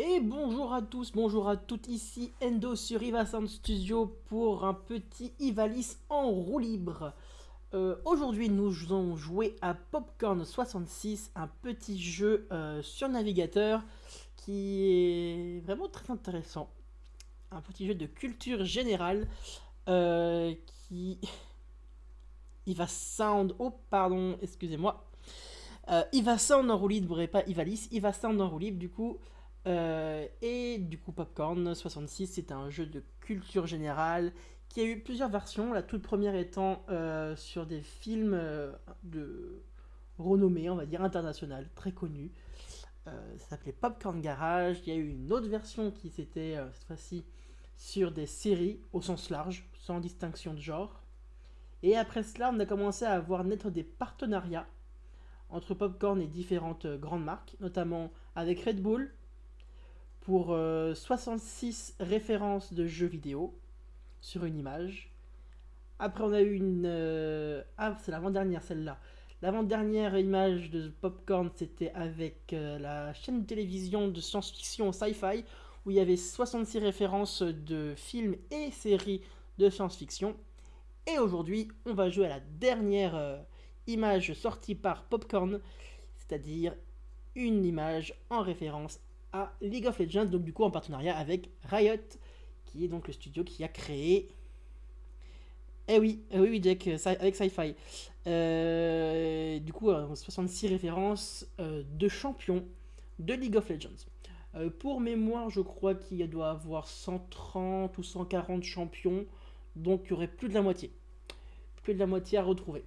Et bonjour à tous, bonjour à toutes, ici Endo sur Iva Sound Studio pour un petit Ivalis en roue libre. Euh, aujourd'hui nous allons jouer à Popcorn 66, un petit jeu euh, sur navigateur qui est vraiment très intéressant. Un petit jeu de culture générale euh, qui... Iva Sound, oh pardon, excusez-moi. Iva Sound en roue libre et pas Ivalis, Iva Sound en roue libre du coup... Euh, et du coup, Popcorn 66, c'est un jeu de culture générale qui a eu plusieurs versions. La toute première étant euh, sur des films euh, de renommée, on va dire internationale, très connue. ça s'appelait Popcorn Garage. Il y a eu une autre version qui c'était cette fois-ci sur des séries au sens large, sans distinction de genre. Et après cela, on a commencé à voir naître des partenariats entre Popcorn et différentes grandes marques, notamment avec Red Bull, pour 66 euh, références de jeux vidéo sur une image. Après, on a eu une... Euh, ah, c'est l'avant-dernière, celle-là. L'avant-dernière image de Popcorn, c'était avec euh, la chaîne de télévision de science-fiction Sci-Fi, où il y avait 66 références de films et séries de science-fiction. Et aujourd'hui, on va jouer à la dernière image sortie par Popcorn, c'est-à-dire une image en référence à League of Legends, donc du coup en partenariat avec Riot, qui est donc le studio qui a créé... Eh oui, eh oui, oui, Jack, euh, avec Sci-Fi. Euh, du coup, 66 euh, références de champions de League of Legends. pour mémoire, je crois qu'il doit avoir 130 ou 140 champions, donc il y aurait plus de la moitié. Plus de la moitié à retrouver.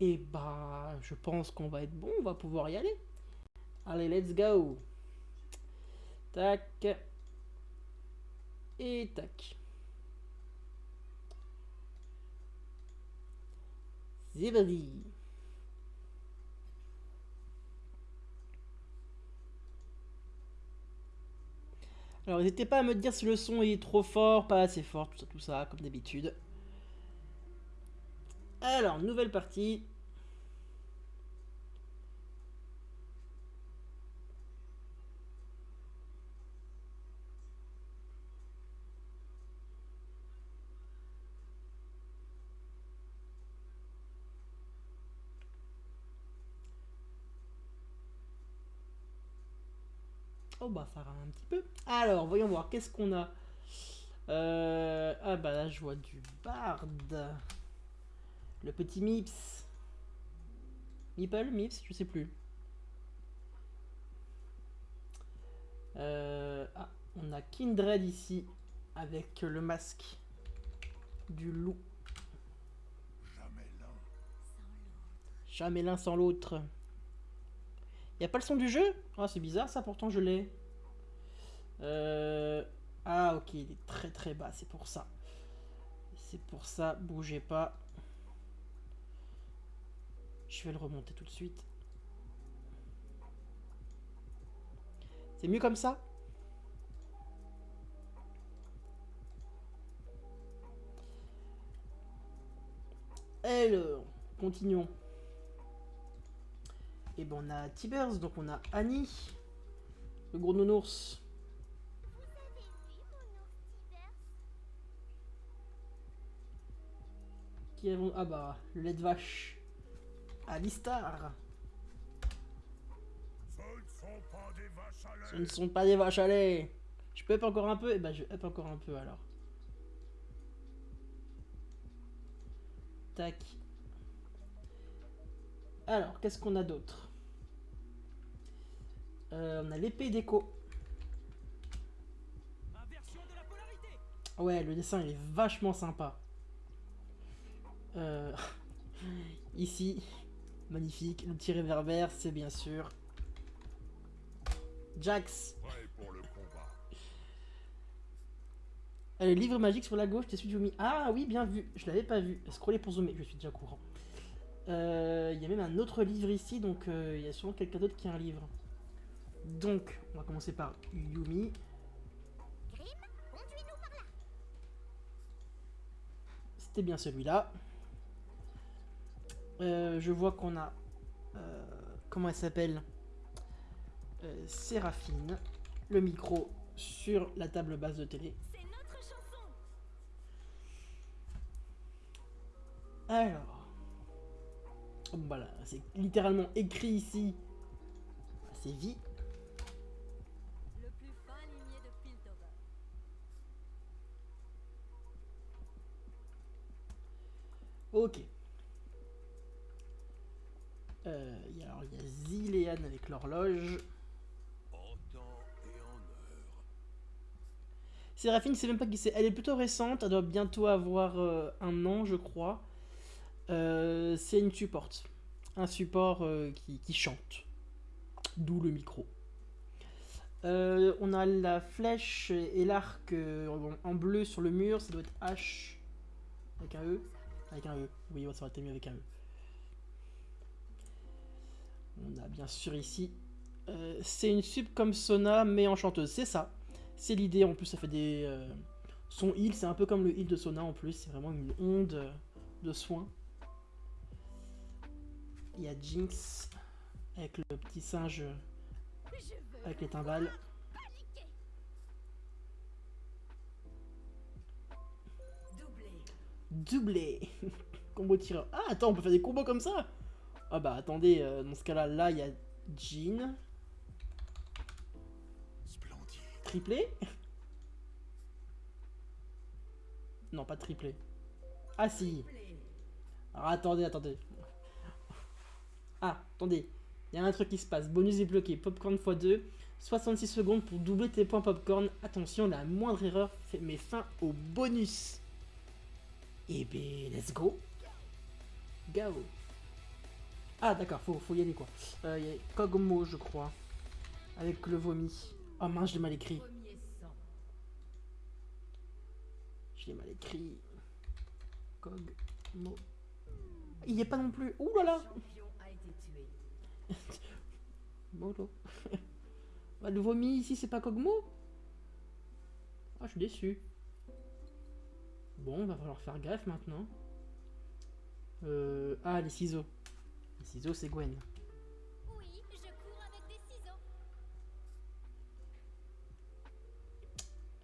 Et bah, je pense qu'on va être bon, on va pouvoir y aller. Allez, let's go Tac. Et tac. C'est Alors n'hésitez pas à me dire si le son est trop fort, pas assez fort, tout ça, tout ça, comme d'habitude. Alors, nouvelle partie. Bah ça rame un petit peu. Alors, voyons voir, qu'est-ce qu'on a? Euh, Ah bah là je vois du Bard. Le petit Mips. Meeple Mips Je sais plus. Euh, ah, on a Kindred ici avec le masque du loup. Jamais l'un sans l'autre. Y a pas le son du jeu? Ah, c'est bizarre ça, pourtant je l'ai. Euh... Ah, ok, il est très très bas, c'est pour ça. C'est pour ça, bougez pas. Je vais le remonter tout de suite. C'est mieux comme ça? Alors, continuons. Et ben on a Tibers, donc on a Annie, le gros nounours. Qui avons Ah bah, le lait de vache. Alistar. Ce ne sont pas des vaches à lait. Je peux up encore un peu Et eh ben je up encore un peu alors. Tac. Alors, qu'est-ce qu'on a d'autre? Euh, On a l'épée d'écho. Ouais, le dessin il est vachement sympa. Euh, ici, magnifique. Le petit réverbère, c'est bien sûr Jax. Le livre magique sur la gauche, t'es celui de Ah oui, bien vu. Je l'avais pas vu. Scroller pour zoomer, je suis déjà courant. Euh, il y a même un autre livre ici, donc euh, il y a sûrement quelqu'un d'autre qui a un livre. Donc, on va commencer par Yumi. C'était bien celui-là. Euh, je vois qu'on a... comment elle s'appelle Séraphine. le micro sur la table basse de télé. C'est notre chanson. Alors. Voilà, c'est littéralement écrit ici. C'est vie. Le plus fin limier de Piltover. Ok. Euh, alors, il y a Zilean avec l'horloge. Séraphine, c'est même pas qui c'est. Elle est plutôt récente. Elle doit bientôt avoir euh, un an, je crois. Euh, c'est une support. Un support qui, chante. D'où le micro. On a la flèche et l'arc en, en bleu sur le mur. Ça doit être H. Avec un E. Avec un E. Oui, ça aurait été mieux avec un E. On a bien sûr ici. euh, c'est une sub comme Sona, mais en chanteuse. C'est ça. C'est l'idée. En plus, ça fait des. euh, son heal, c'est un peu comme le heal de Sona en plus. C'est vraiment une onde euh, de soins. Il y a Jinx avec le petit singe avec les timbales. paniquer. Doublé Combo tireur. Ah, attends, on peut faire des combos comme ça Ah bah attendez, euh, dans ce cas-là, là, il y a Jean. Splendide. Triplé? Non, pas triplé. Ah si Alors attendez, attendez. Ah, attendez. Il y a un truc qui se passe. Bonus débloqué. Popcorn x2. 66 secondes pour doubler tes points popcorn. Attention, la moindre erreur fait met fin au bonus. Et ben, let's go. Go. Ah, d'accord, faut, y aller quoi. Euh, Il y a Kogmo, je crois. Avec le vomi. Oh mince, je l'ai mal écrit. Je l'ai mal écrit. Kogmo. Il n'y est pas non plus. Ouh là là. Molo. Bah, le vomi ici, c'est pas Kogmo Ah, je suis déçu. Bon, va falloir faire gaffe maintenant. Euh... Ah, les ciseaux. Les ciseaux, c'est Gwen. Oui, je cours avec des ciseaux.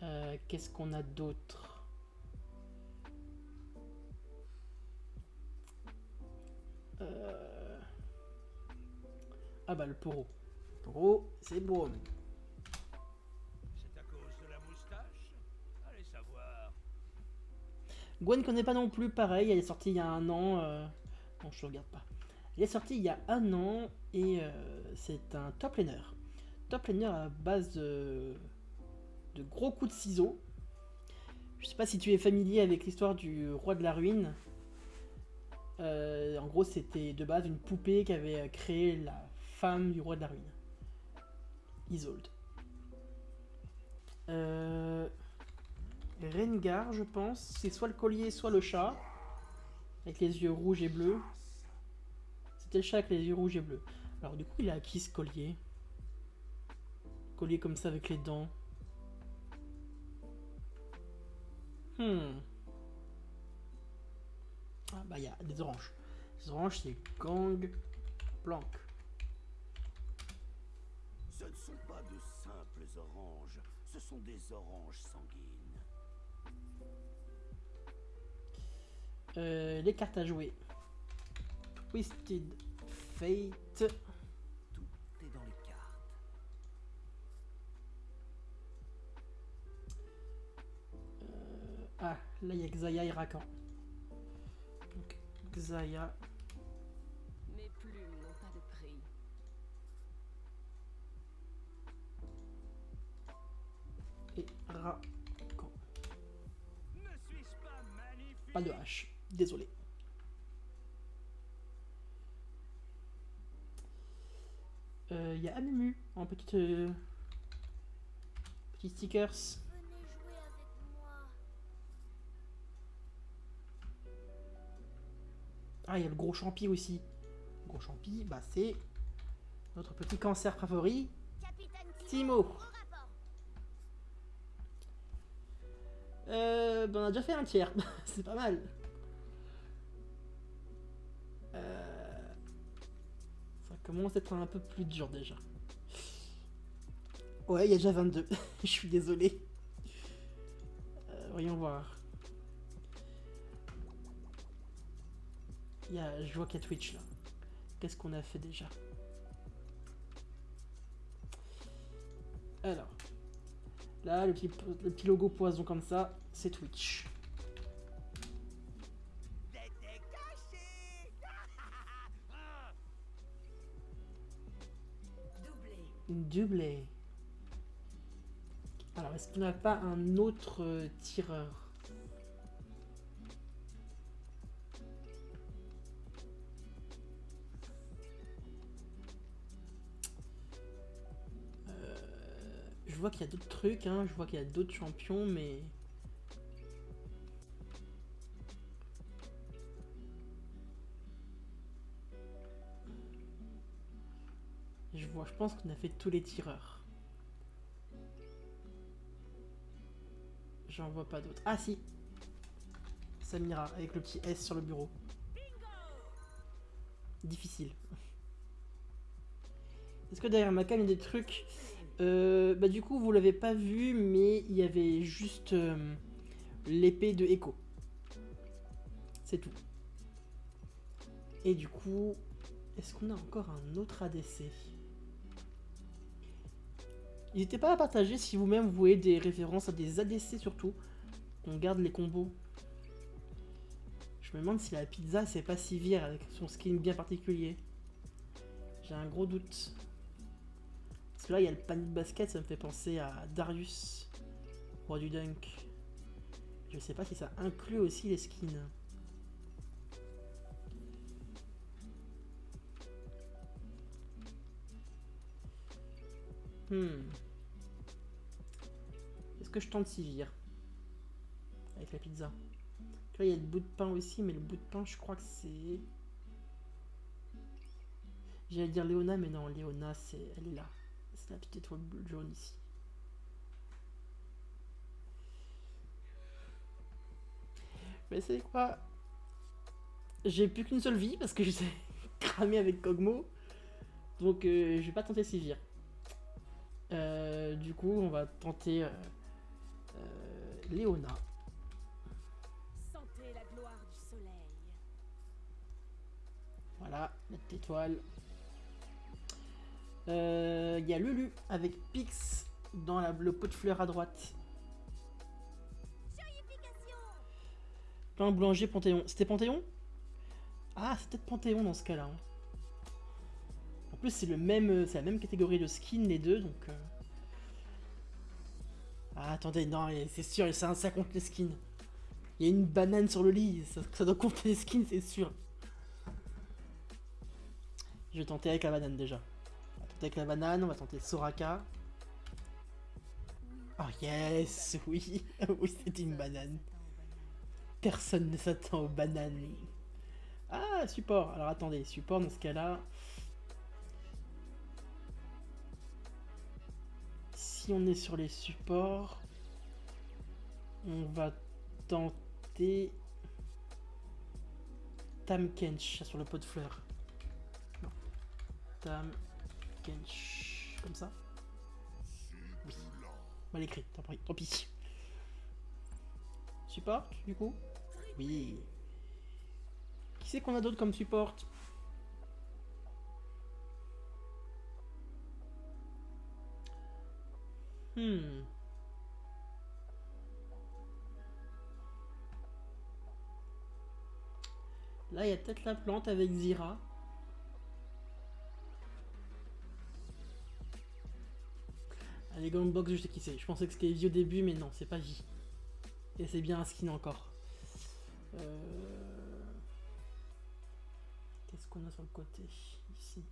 Euh, Qu'est-ce qu'on a d'autre? Euh, Ah bah le poro. Poro, c'est bon. C'est à cause de la moustache? Allez savoir. Gwen connaît pas non plus, pareil, elle est sortie il y a un an. euh, Non, je regarde pas. Elle est sortie il y a un an et euh, c'est un top laner. Top laner à base de... gros coups de ciseaux. Je sais pas si tu es familier avec l'histoire du roi de la ruine. Euh, en gros, c'était de base une poupée qui avait créé la femme du roi de la ruine. Isolde. Euh... Rengar, je pense. C'est soit le collier, soit le chat. Avec les yeux rouges et bleus. C'était le chat avec les yeux rouges et bleus. Alors du coup, il a acquis ce collier. Collier comme ça avec les dents. Hmm. Ah bah il y a des oranges. Les oranges, c'est gang planque. Ce ne sont pas de simples oranges, ce sont des oranges sanguines. Euh, les cartes à jouer. Twisted Fate. Tout est dans les cartes. Ah, là il y a Xayah et Rakan. Donc, Xayah. Mes plumes n'ont pas de prix. et Rakan. Ne suis-je pas magnifique? Pas de H. Désolé. Il y a Amumu en petite. euh, Petit stickers. Ah, il y a le gros champi aussi. Le gros champi, bah c'est notre petit cancer favori. Timo. Euh, ben on a déjà fait un tiers. c'est pas mal. Euh, commence à être un peu plus dur déjà. Ouais, il y a déjà 22. Je suis désolé. Euh, voyons voir. Il y a, je vois qu'il y a Twitch là. Qu'est-ce qu'on a fait déjà? Alors. Là, le petit, le petit logo poison comme ça, c'est Twitch. Doublé. Alors, est-ce qu'on n'a pas un autre euh, tireur? Euh, Je vois qu'il y a d'autres trucs, hein. je vois qu'il y a d'autres champions, mais... pense qu'on a fait tous les tireurs. J'en vois pas d'autres. Ah si Samira, avec le petit S sur le bureau. Difficile. Est-ce que derrière ma cam il y a des trucs? Euh, Bah du coup vous l'avez pas vu mais il y avait juste euh, l'épée de Echo. C'est tout. Et du coup, est-ce qu'on a encore un autre ADC N'hésitez pas à partager si vous-même vous voyez des références à des ADC surtout. On garde les combos. Je me demande si la pizza c'est pas Sivir avec son skin bien particulier. J'ai un gros doute. Parce que là il y a le panier de basket, ça me fait penser à Darius, roi du dunk. Je sais pas si ça inclut aussi les skins. Hmm. Est-ce que je tente Sivir Avec la pizza? Là, il y a le bout de pain aussi, mais le bout de pain, je crois que c'est... J'allais dire Léona, mais non, Léona, c'est... elle est là. C'est la petite étoile jaune ici. Mais c'est quoi? J'ai plus qu'une seule vie, parce que je suis cramé avec Kogmo. Donc, euh, je vais pas tenter Sivir. Euh, du coup, on va tenter euh, euh, Léona. Sentez la gloire du soleil. Voilà, la petite étoile. Il y a Lulu avec Pix dans la- le pot de fleurs à droite. Plein boulanger Panthéon. C'était Panthéon? Ah, c'est peut-être Panthéon dans ce cas-là. hein. Plus, c'est le même, euh, c'est la même catégorie de skin les deux, donc. euh. Ah, attendez, non, c'est sûr, ça, ça compte les skins. Il y a une banane sur le lit, ça, doit compter les skins, c'est sûr. Je vais tenter avec la banane déjà. On va tenter avec la banane, on va tenter Soraka. Oh yes, oui, oui, c'était une banane. Personne ne s'attend aux bananes. Ah, support. Alors attendez, support dans ce cas-là. Si on est sur les supports, on va tenter Tam Kench sur le pot de fleurs. Non. Tam Kench. Comme ça. Mal écrit, tant pis. Tant pis. Support, du coup? Oui. Qui c'est qu'on a d'autre comme support? Hmm. Là, il y a peut-être la plante avec Zira. Allez, Gangbox, je sais qui c'est. Je pensais que c'était Vie au début, mais non, c'est pas Vie. Et c'est bien un skin encore. Euh, Qu'est-ce qu'on a sur le côté? Ici.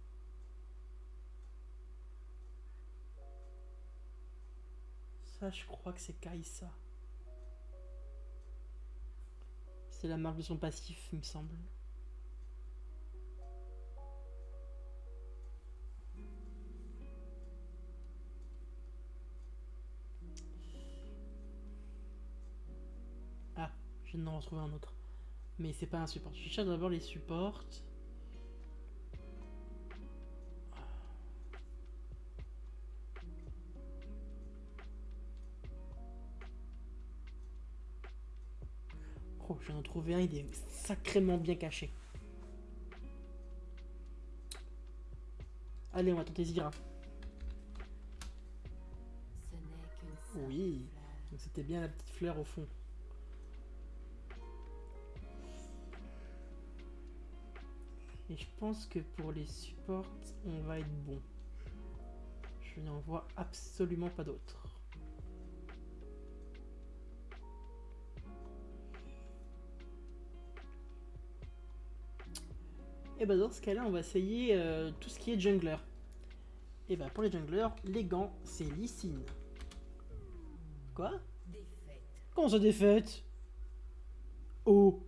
Ça, je crois que c'est Kaisa. C'est la marque de son passif, il me semble. Ah, je viens d'en retrouver un autre. Mais c'est pas un support. Je cherche d'abord les supports. Viens d'en trouver un, il est sacrément bien caché. Allez, on va tenter Zira. Oui. Donc c'était bien la petite fleur au fond. Et je pense que pour les supports, on va être bon. Je n'en vois absolument pas d'autres. Et bah dans ce cas-là, on va essayer euh, tout ce qui est jungler. Et bah pour les junglers, les gants, c'est Lysine. Quoi? Défaite. Comment ça défaite Oh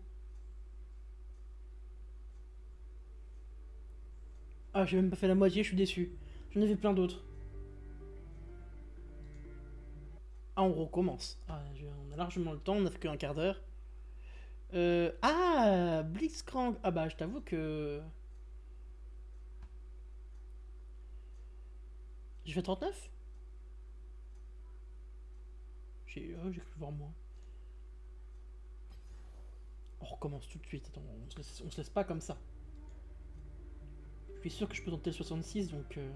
Ah, j'ai même pas fait la moitié, je suis déçu. J'en avais plein d'autres. Ah, on recommence. Ah, on a largement le temps, on a fait qu'un quart d'heure. Euh, ah, Blitzcrank. Ah bah, je t'avoue que... J'ai fait 39 J'ai oh, cru voir moi. On recommence tout de suite. Attends, on se laisse, on se laisse pas comme ça. Je suis sûr que je peux tenter le 66, donc... euh,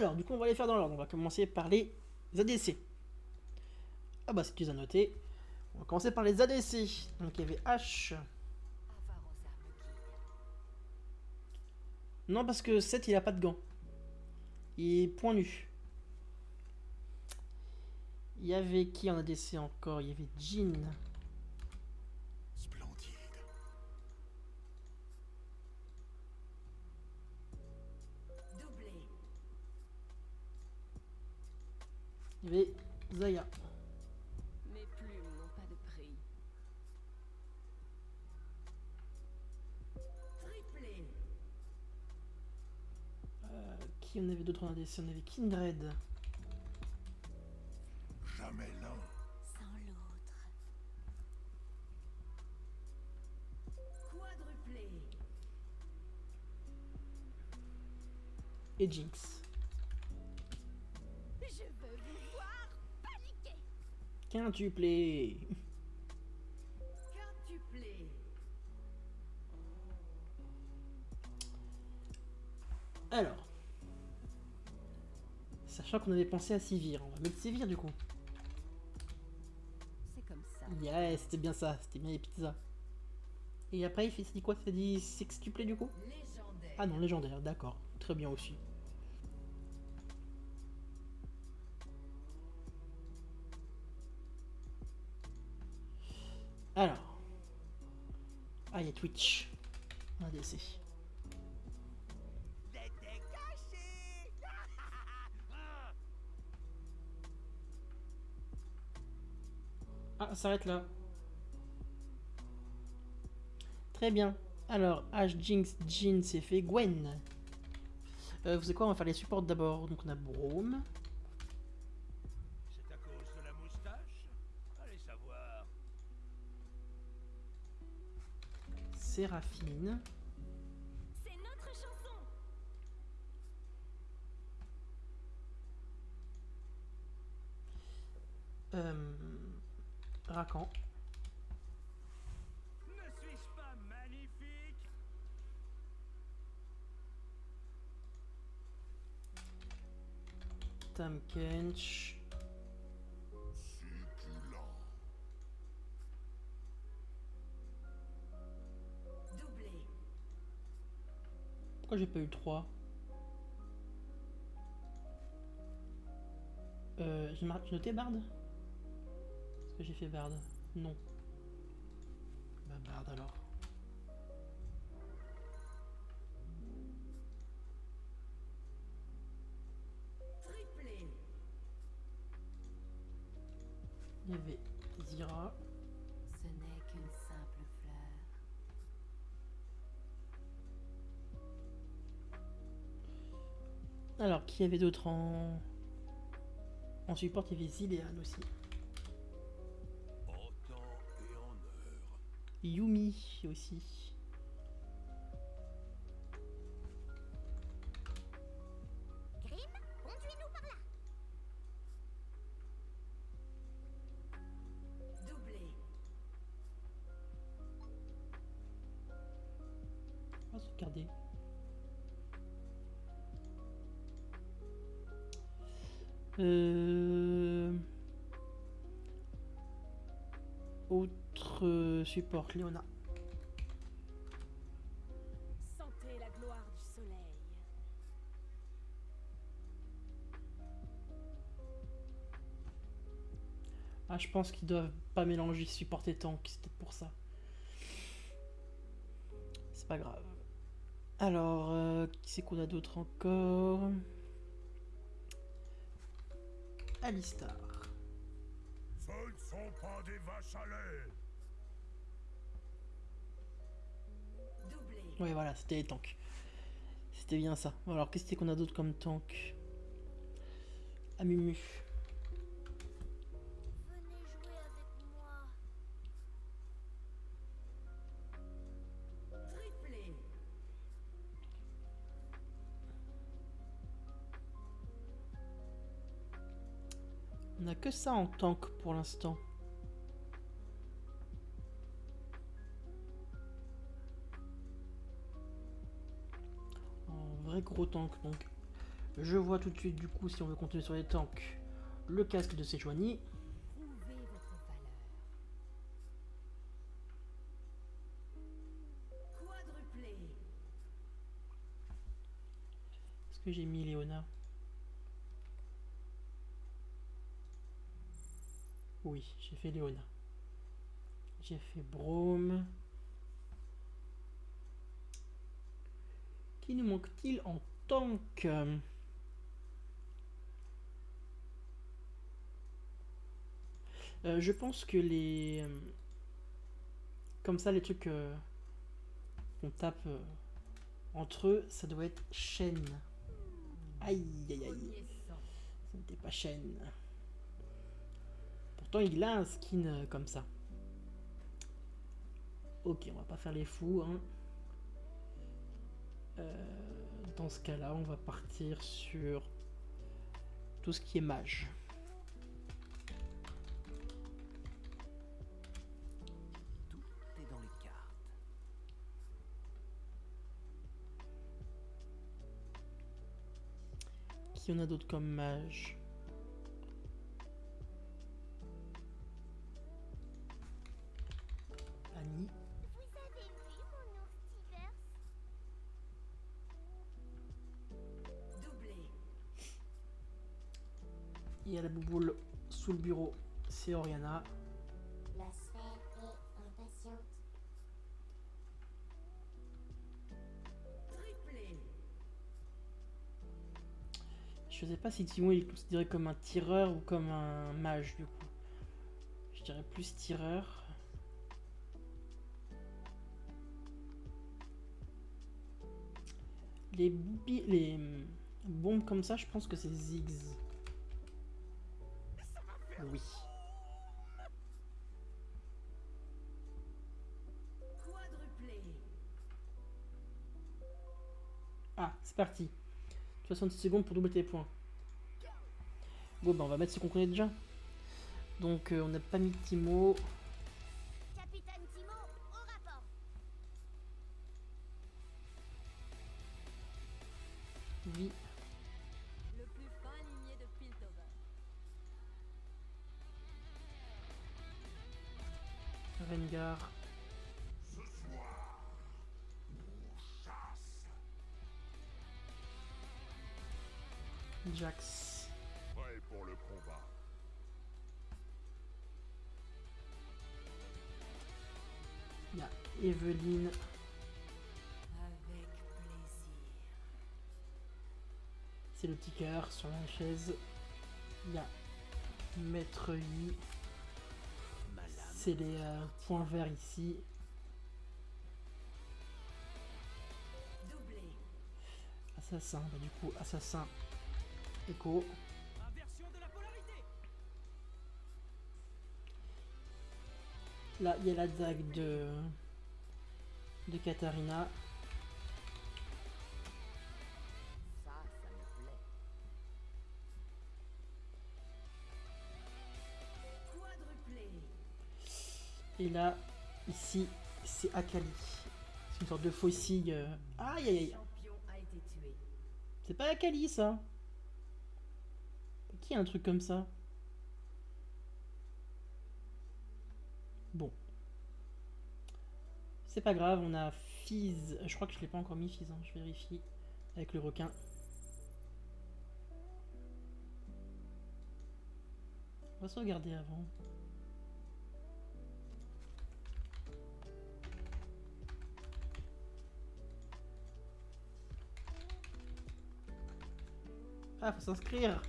Alors, du coup, on va les faire dans l'ordre. On va commencer par les ADC. Ah bah, si tu les as notés. On va commencer par les ADC. Donc, il y avait H. Non, parce que 7, il a pas de gants. Il est point nu. Il y avait qui en ADC encore? Il y avait Jean. Il y avait Zaya. Mes plumes n'ont pas de prix. Triplé. Euh, qui en avait d'autres en ADC On avait Kindred. Jamais l'un. Sans l'autre. Quadruplé. Et Jinx. Quintuplé. Quintuplé. Alors. Sachant qu'on avait pensé à Sivir. On va mettre Sivir du coup. C'est comme ça. Yeah, c'était bien ça. C'était bien les pizzas. Et après, il fait dit quoi? Ça dit sextuplé du coup? Légendaire. Ah non, légendaire, d'accord. Très bien aussi. Alors. Ah, il y a Twitch. ADC. Ah, s'arrête là. Très bien. Alors, Ash, Jinx, Jin, c'est fait. Gwen. Euh, vous savez quoi On va faire les supports d'abord. Donc, on a Braum. C'est à cause de la moustache Allez savoir. Séraphine. C'est notre chanson. Euh, Rakan. Ne suis-je pas magnifique? Tam Kench. Pourquoi j'ai pas eu 3 Euh, j'ai mar- j'ai noté Bard Est-ce que j'ai fait Bard Non. Bah Bard alors. Alors, qui y avait d'autre en... En support, il y avait Zilean aussi. Yumi aussi. Autre euh, support, Léona. Sentez la gloire du soleil. Ah, je pense qu'ils doivent pas mélanger support et tank, c'est peut-être pour ça. C'est pas grave. Alors, euh, qui c'est qu'on a d'autre encore? Alistar. Ce ne sont pas des vaches à lait. Ouais, voilà, c'était les tanks. C'était bien ça. Alors, qu'est-ce qu'on a d'autre comme tank? Amumu. On a que ça en tank pour l'instant. Gros tank donc. Je vois tout de suite du coup si on veut continuer sur les tanks. Le casque de Sejuani. Est-ce que j'ai mis Léona? Oui, j'ai fait Léona. J'ai fait Brome. Qui nous manque-t-il en tank Euh, Je pense que les... euh, Comme ça, les trucs euh, qu'on tape euh, entre eux, ça doit être chaîne. Aïe, aïe, aïe. Ça n'était pas chaîne. Pourtant, il a un skin comme ça. Ok, on va pas faire les fous. Hein. Euh, dans ce cas-là, on va partir sur tout ce qui est mage. Tout est dans les cartes. Qui en a d'autres comme mage? Sous le bureau. C'est Oriana. La sphère est impatiente. Triplé. Je sais pas si Timon il est considéré comme un tireur ou comme un mage du coup. Je dirais plus tireur. Les, les bombes comme ça, je pense que c'est Ziggs. Oui. Ah, c'est parti. 66 secondes pour doubler tes points. Bon, bah on va mettre ce qu'on connaît déjà. Donc, euh, on n'a pas mis Timo. Capitaine Timo, au rapport. Jax. Prêt pour le combat. Il y a Eveline. Avec plaisir. C'est le petit cœur sur la chaise. Il y a Maître Yi. C'est les euh, points verts ici. Doublé. Assassin, bah, du coup, assassin. Là, il y a la dague de, de. Quadruplé. Et là, ici, c'est Akali. Une sorte de faucille. euh. Aïe aïe aïe. C'est pas la Kali ça Un truc comme ça? Bon. C'est pas grave, on a Fizz. Je crois que je l'ai pas encore mis Fizz, hein, je vérifie. Avec le requin. On va sauvegarder avant. Ah, faut s'inscrire.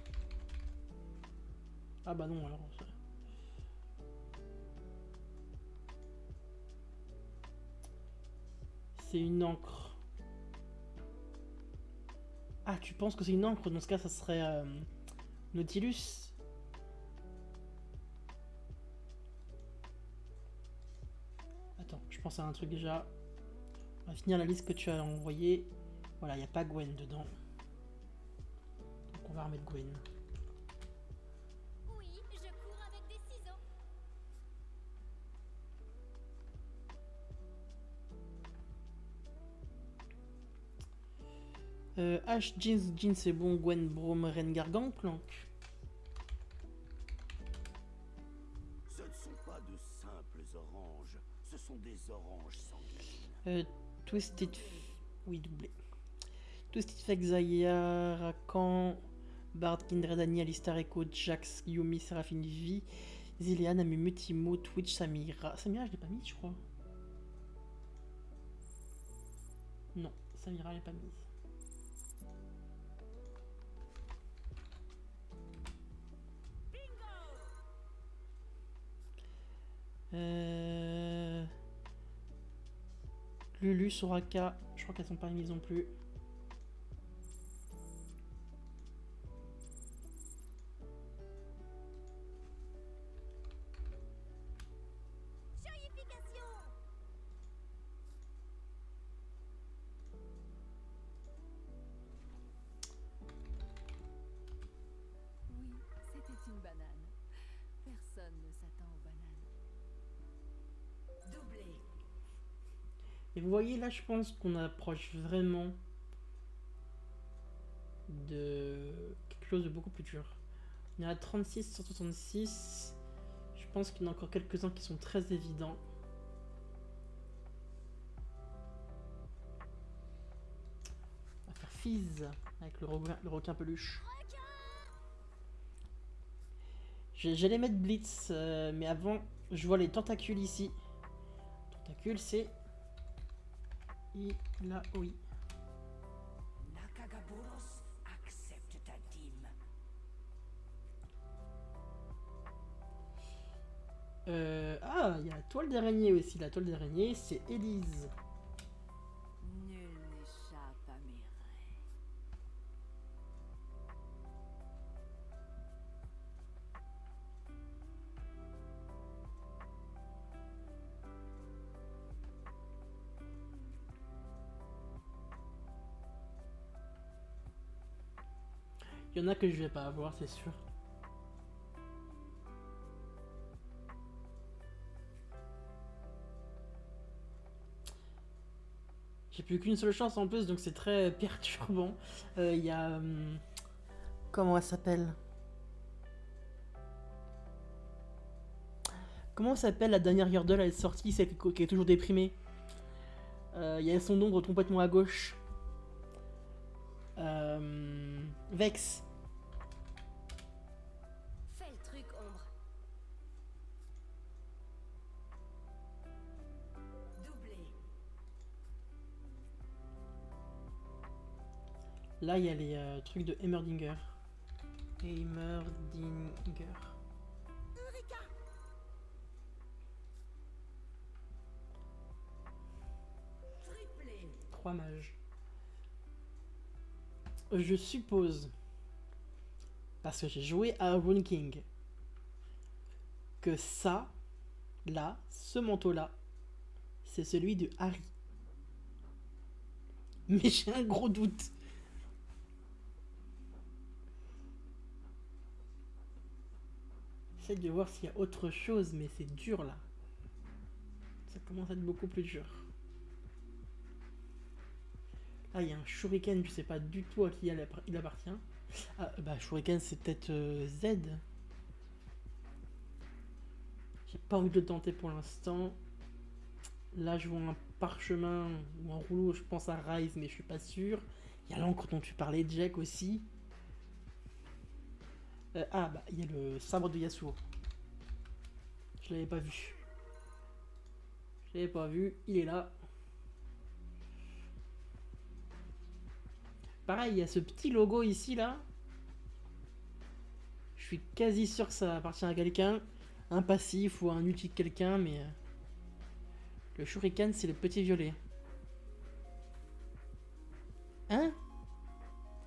Ah bah non, alors. C'est une encre. Ah, tu penses que c'est une encre Dans ce cas, ça serait euh, Nautilus? Attends, je pense à un truc déjà. On va finir la liste que tu as envoyée. Voilà, il n'y a pas Gwen dedans. Donc on va remettre Gwen. Euh, H, Jeans, Jeans c'est bon, Gwen, Brome, Rengar, Gangplank. Ce ne sont pas de simples oranges, ce sont des oranges sanguines. Euh, Twisted... F- Oui, doublé. Twisted Fake, Zaya, Rakan, Bard, Kindred, Annie, Alistar, Echo, Jax, Yumi, Seraphine, Vi, Zilean, Amumu, Timo, Twitch, Samira. Samira, je l'ai pas mis, je crois. Non, Samira, je l'ai pas mise. Euh... Lulu, Soraka, je crois qu'elles sont pas mises non plus. Voyez là, je pense qu'on approche vraiment de quelque chose de beaucoup plus dur. On est à 36 sur 66. Je pense qu'il y en a encore quelques-uns qui sont très évidents. On va faire Fizz avec le requin, peluche. J'allais mettre Blitz, euh, mais avant, je vois les tentacules ici. Tentacules, c'est il a oui. Nakagaboros accepte ta dîme. Euh, ah, il y a la toile d'araignée aussi. La toile d'araignée, c'est Élise. Il y en a que je vais pas avoir, c'est sûr. J'ai plus qu'une seule chance en plus, donc c'est très perturbant. Euh, Il y a... hum, comment elle s'appelle? Comment s'appelle la dernière Yordle Elle est sortie, celle qui est toujours déprimée? Euh, Il y a son ombre complètement à gauche. Euh, Vex. Là, il y a les euh, trucs de Heimerdinger. Heimerdinger. Trois mages. Je suppose, parce que j'ai joué à Rune King, que ça, là, ce manteau-là, c'est celui de Harry. Mais j'ai un gros doute. De voir s'il y a autre chose, mais c'est dur là. Ça commence à être beaucoup plus dur. Ah, il y a un shuriken, je sais pas du tout à qui il appartient. Ah, bah, shuriken, c'est peut-être euh, Z. J'ai pas envie de le tenter pour l'instant. Là, je vois un parchemin ou un rouleau, je pense à Rise, mais je suis pas sûr. Il y a l'encre dont tu parlais, Jack aussi. Euh, ah, bah, il y a le sabre de Yasuo. Je l'avais pas vu. Je l'avais pas vu, il est là. Pareil, il y a ce petit logo ici, là. Je suis quasi sûr que ça appartient à quelqu'un. Un passif ou un outil de quelqu'un, mais... euh, Le shuriken, c'est le petit violet. Hein?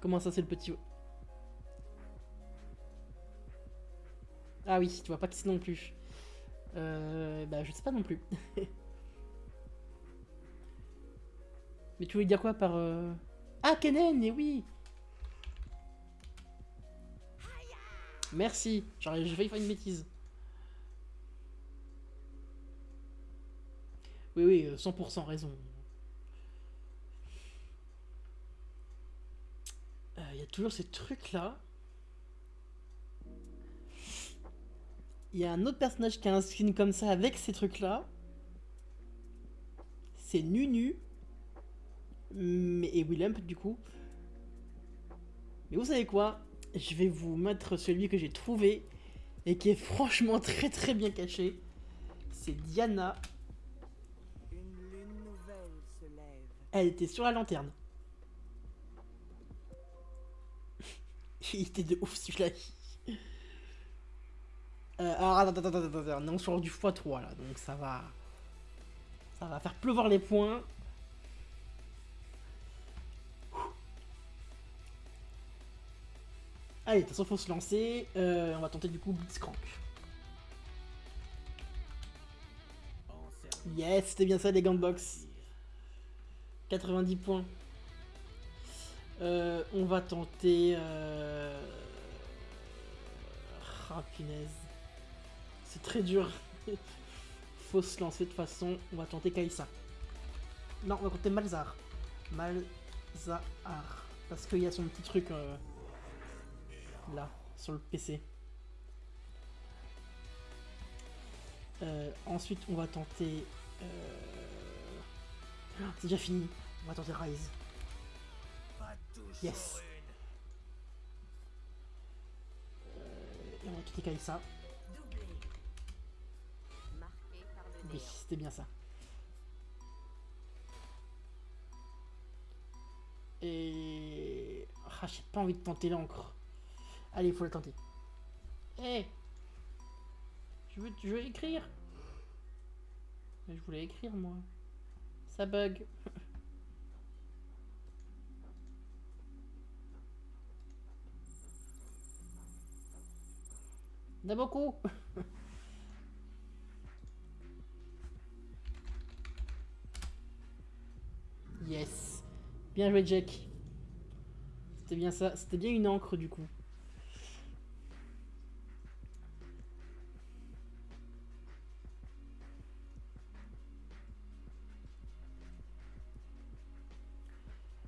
Comment ça, c'est le petit... Ah oui, tu vois pas que c'est non plus. Euh, bah, je sais pas non plus. Mais tu voulais dire quoi par... euh, Ah, Kennen, et oui Merci, j'ai failli faire une bêtise. Oui, oui, euh, 100% raison. Euh, Il y a toujours ces trucs-là. Il y a un autre personnage qui a un skin comme ça avec ces trucs-là. C'est Nunu. Et Willem, du coup. Mais vous savez quoi? Je vais vous mettre celui que j'ai trouvé et qui est franchement très très bien caché. C'est Diana. Une nouvelle se lève. Elle était sur la lanterne. Il était de ouf celui-là. Euh, alors attends, attends, attends, attends, attends, on est sur du x3 là, donc ça va... Ça va faire pleuvoir les points. Allez, de toute façon, faut se lancer. Euh, on va tenter du coup Blitzcrank. Yes, c'était bien ça les gants de boxe. 90 points. Euh, on va tenter... Euh... Ah punaise. C'est très dur. Faut se lancer de toute façon. On va tenter Kaisa. Non, on va tenter Malzar. Malzahar. Parce qu'il y a son petit truc euh, là, sur le PC. Euh, ensuite, on va tenter. euh, C'est déjà fini. On va tenter Rise. Yes. une. Et on va tenter Kaisa. Le c'était bien ça. Et. Ah, j'ai pas envie de tenter l'encre. Allez, faut la tenter. Eh je, veux, je veux écrire je voulais écrire, moi. Ça bug. A beaucoup Yes. Bien joué, Jack. C'était bien ça. C'était bien une encre, du coup.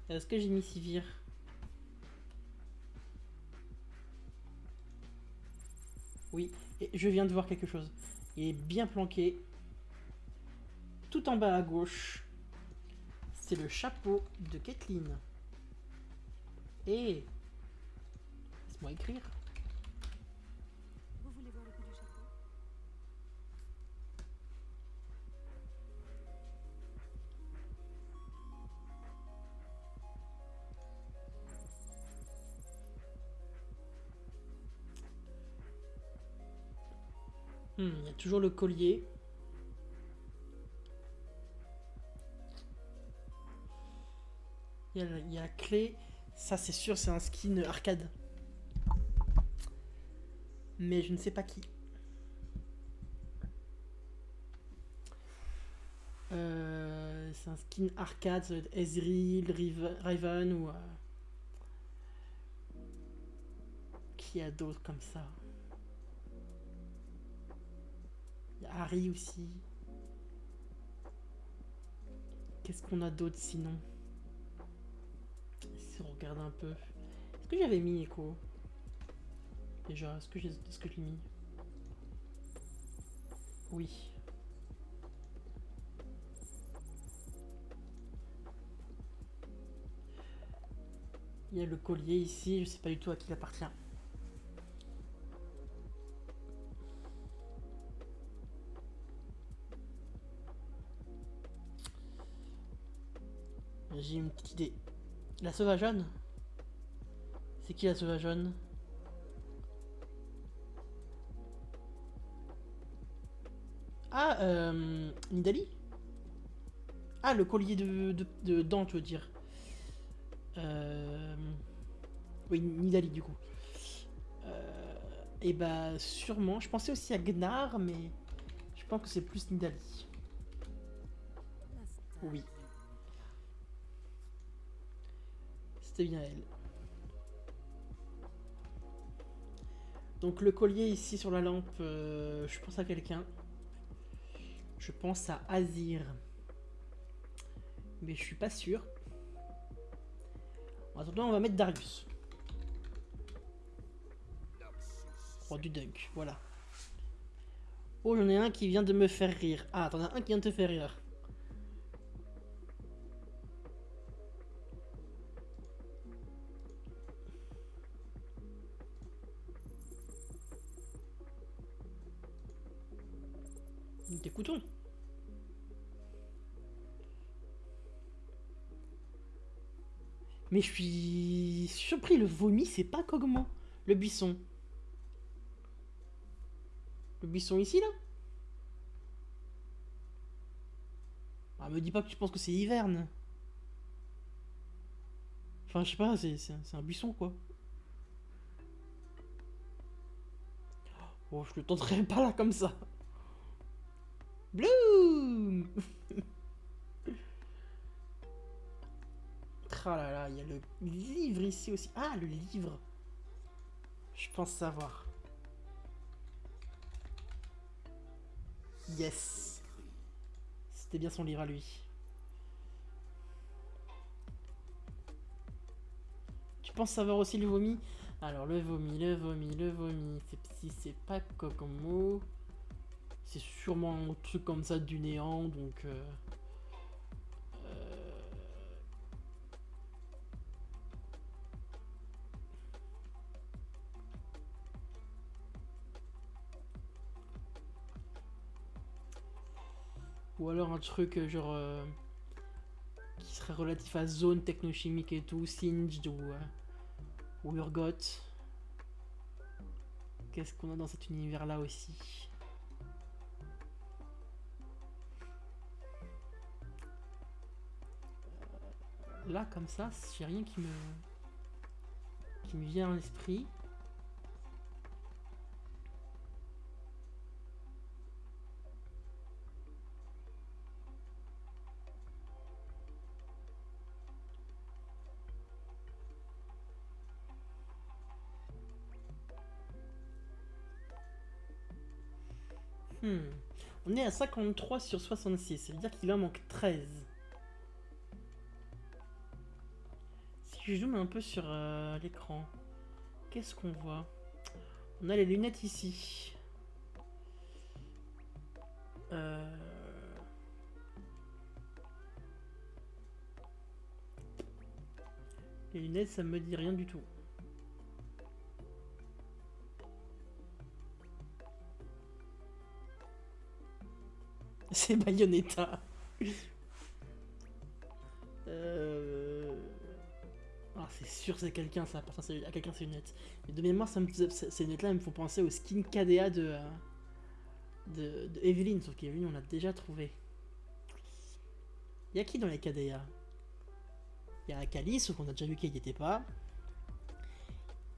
Est-ce que j'ai mis Sivir? Oui, et je viens de voir quelque chose. Il est bien planqué. Tout en bas à gauche. C'est le chapeau de Kathleen. Et... Laisse-moi écrire. Vous voulez voir le coup du chapeau? Hmm, il y a toujours le collier. Il y, a, la- clé. Ça, c'est sûr, c'est un skin arcade. Mais je ne sais pas qui. Euh, c'est un skin arcade, ça doit être Ezreal, Riv- Riven ou... euh, Qui a d'autres comme ça? Il y a Harry aussi. Qu'est-ce qu'on a d'autre sinon? Regarde un peu. Est-ce que j'avais mis écho Déjà, est-ce que j'ai est-ce que je l'ai mis? Oui. Il y a le collier ici, je sais pas du tout à qui il appartient. J'ai une petite idée. La sauvageonne? C'est qui la sauvageonne? Ah, euh, Nidali? Ah, le collier de, de, de dents, tu veux dire. Euh, Oui, Nidali, du coup. Euh... Et bah, sûrement. Je pensais aussi à Gnar, mais je pense que c'est plus Nidali. Oui. C'était bien elle. Donc le collier ici sur la lampe, euh, je pense à quelqu'un. Je pense à Azir. Mais je suis pas sûr. En attendant, on va mettre Darius. Roi du dunk, voilà. Oh, j'en ai un qui vient de me faire rire. Ah, t'en as un qui vient de te faire rire. Mais je suis surpris, le vomi, c'est pas Kogmo. Le buisson. Le buisson ici, là? Ah, me dis pas que tu penses que c'est hiverne. Enfin, je sais pas, c'est c'est un- c'est un buisson, quoi. Oh, je le tenterai pas là comme ça. Bloom Ah là là, il y a le livre ici aussi. Ah, le livre. Je pense savoir. Yes. C'était bien son livre à lui. Tu penses savoir aussi le vomi? Alors, le vomi, le vomi, le vomi. c'est- Si c'est pas Kokomo, c'est sûrement un truc comme ça du néant, donc... euh, Ou alors un truc euh, genre... euh, qui serait relatif à zone technochimique et tout, Singed ou... euh, ou Urgot. Qu'est-ce qu'on a dans cet univers-là aussi? Là, comme ça, j'ai rien qui me... qui me vient à l'esprit. À 53 sur 66, ça veut dire qu'il en manque 13. Si je zoome un peu sur euh, l'écran, qu'est-ce qu'on voit? On a les lunettes ici. Euh, Les lunettes, ça me dit rien du tout. C'est Bayonetta. Euh... Ah, c'est sûr, c'est quelqu'un, ça appartient à quelqu'un, ces lunettes. Mais de mémoire, ces lunettes-là me font penser au skin KDA de, de, de Evelyn, sauf qu'Evelyn, on l'a déjà trouvé. Y'a qui dans les KDA Y'a Akali, sauf qu'on a déjà vu qu'elle n'y était pas.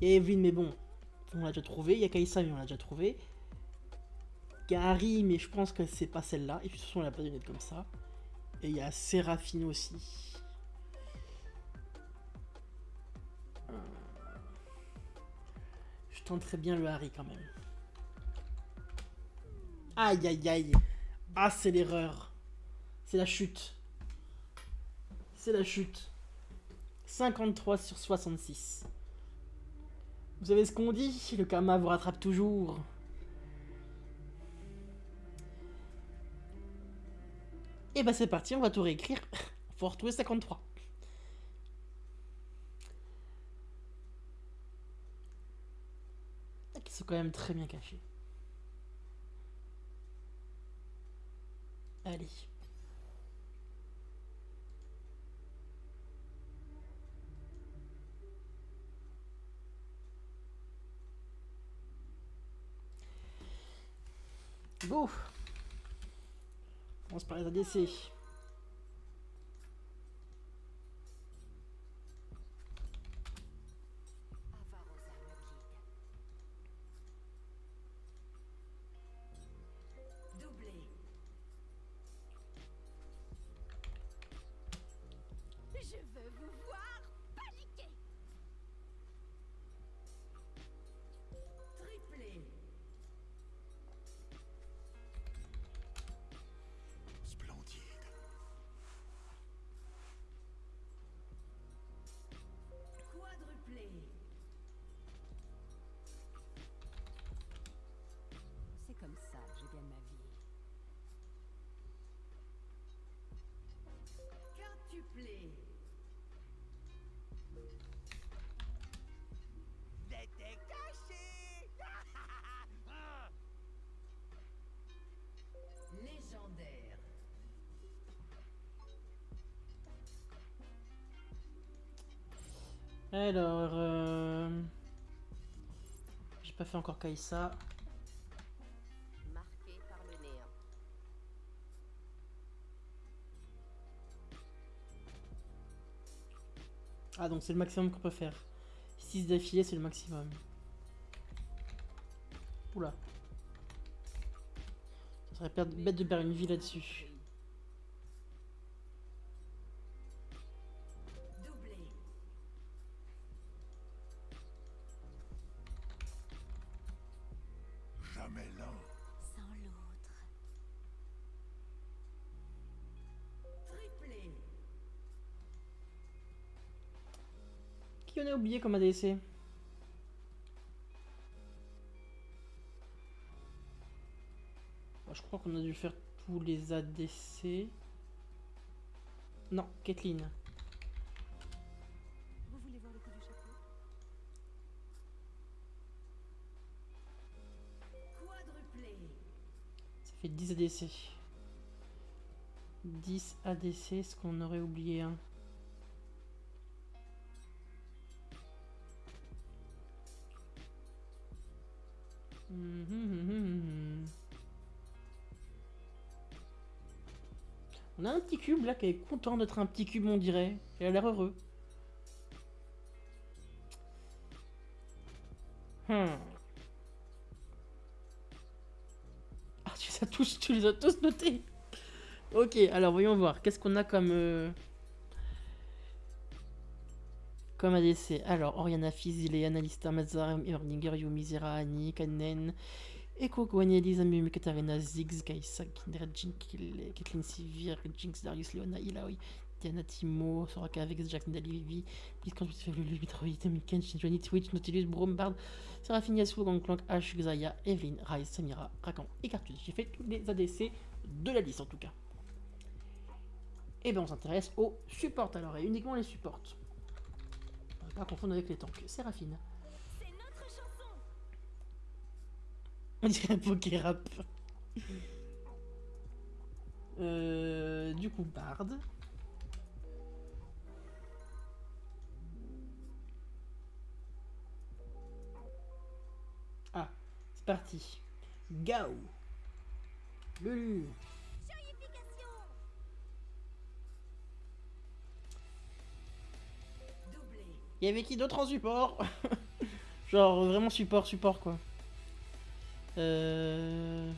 Y'a Evelyn, mais bon, on l'a déjà trouvé. Y'a Kaisa, mais on l'a déjà trouvé. Gary, mais je pense que c'est pas celle-là. Et puis de toute façon, elle a pas de lunettes comme ça. Et il y a Séraphine aussi. Euh, Je tenterai bien le Harry quand même. Aïe aïe aïe. Ah, c'est l'erreur. C'est la chute. C'est la chute. 53 sur 66. Vous savez ce qu'on dit? Le karma vous rattrape toujours. Et bah c'est parti, on va tout réécrire. Faut retrouver 53. Ah, Qui sont quand même très bien cachés. Allez. Go On commence par les. Alors, euh... j'ai pas fait encore néant. Ah, donc c'est le maximum qu'on peut faire. 6 d'affilée, c'est le maximum. Oula. Ça serait bête de perdre une vie là-dessus. Oublié comme ADC Bon, Je crois qu'on a dû faire tous les ADC. Non, Kathleen. Vous voulez voir le coup du chapeau? Quadruplé. Ça fait 10 ADC. 10 ADC, est-ce qu'on aurait oublié un On a un petit cube là qui est content d'être un petit cube, on dirait. Il a l'air heureux. Hmm. Ah, tu les as tous, tous notés. Ok, alors voyons voir. Qu'est-ce qu'on a comme euh, comme ADC Alors Oriana Fizile, Annalista Mazar, Erdinger, Yumi Zera, Annie, Kanen, Eko Gwen, Elisa, Katarina, Ziggs, Kaisa, Kindred, Jinkil, Kathleen Sivir, Jinx, Darius, Leona, Ilaoi, Diana Timo, Soraka Vex, Jack Nidali, Vivi, Blitzcrank, Lulu, Mitroid, Miken, Johnny, Twitch, Nautilus, Brombard, Seraphine Yasuo, Gangplank, Ash, Xaya, Evelyn, Rise, Samira, Rakan et Cartus. J'ai fait tous les ADC de la liste en tout cas. Et bien on s'intéresse aux supports alors, et uniquement les supports. Pas confondre avec les tanks. Séraphine. C'est notre chanson. On dirait un poké rap. Euh, du coup, Bard. Ah, c'est parti. Gao. Lulu. Il y qui d'autre en support Genre vraiment support, support quoi. Euh...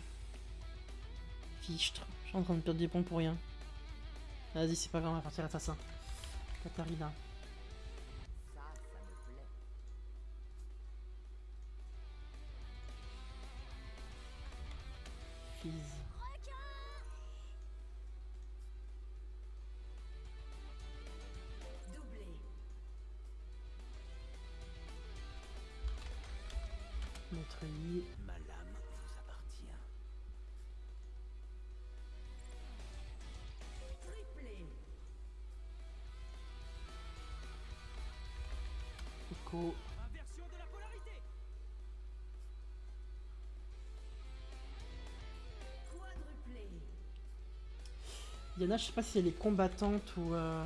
Fichtre. Je suis en train de perdre des points pour rien. Vas-y, c'est pas grave, on va partir assassin. Katarina. Yana, je sais pas si elle est combattante ou. euh,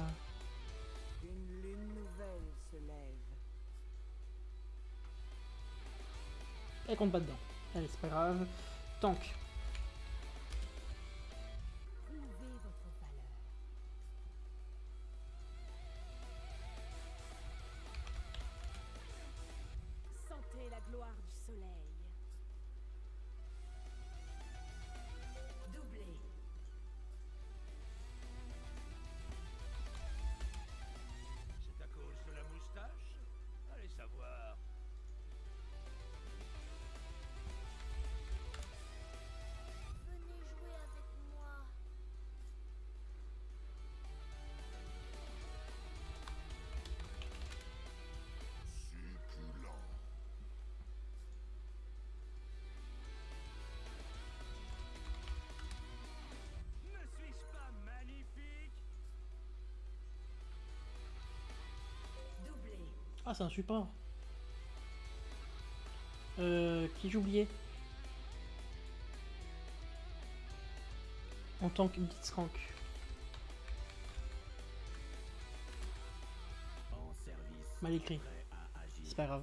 Une lune nouvelle se lève. Elle compte pas dedans. Allez, c'est pas grave. Tank. C'est un support. Euh. Qui oublié? En tant que Blitzcrank. Mal écrit. C'est pas grave.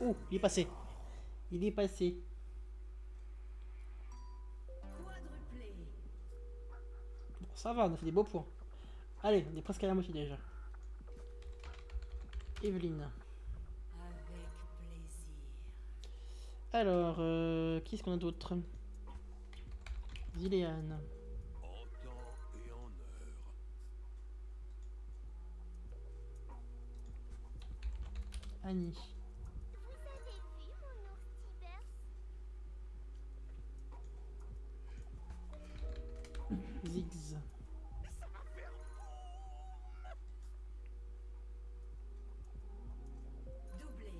Oh, il est passé. Il est passé. Bon, ça va, on a fait des beaux points. Allez, on est presque à la moitié déjà. Evelyne. Alors, euh, qui est-ce qu'on a d'autre? Heure. Annie. Ziggs. Doublé.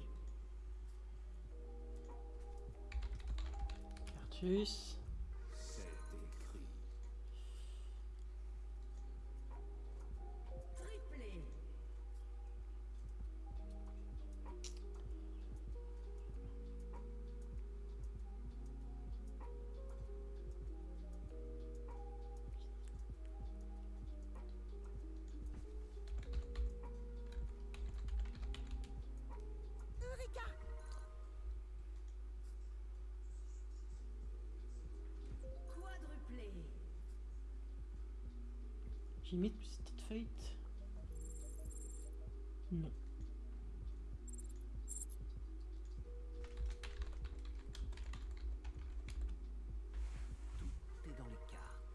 Mis Twisted Fate Non. Tout est dans les cartes.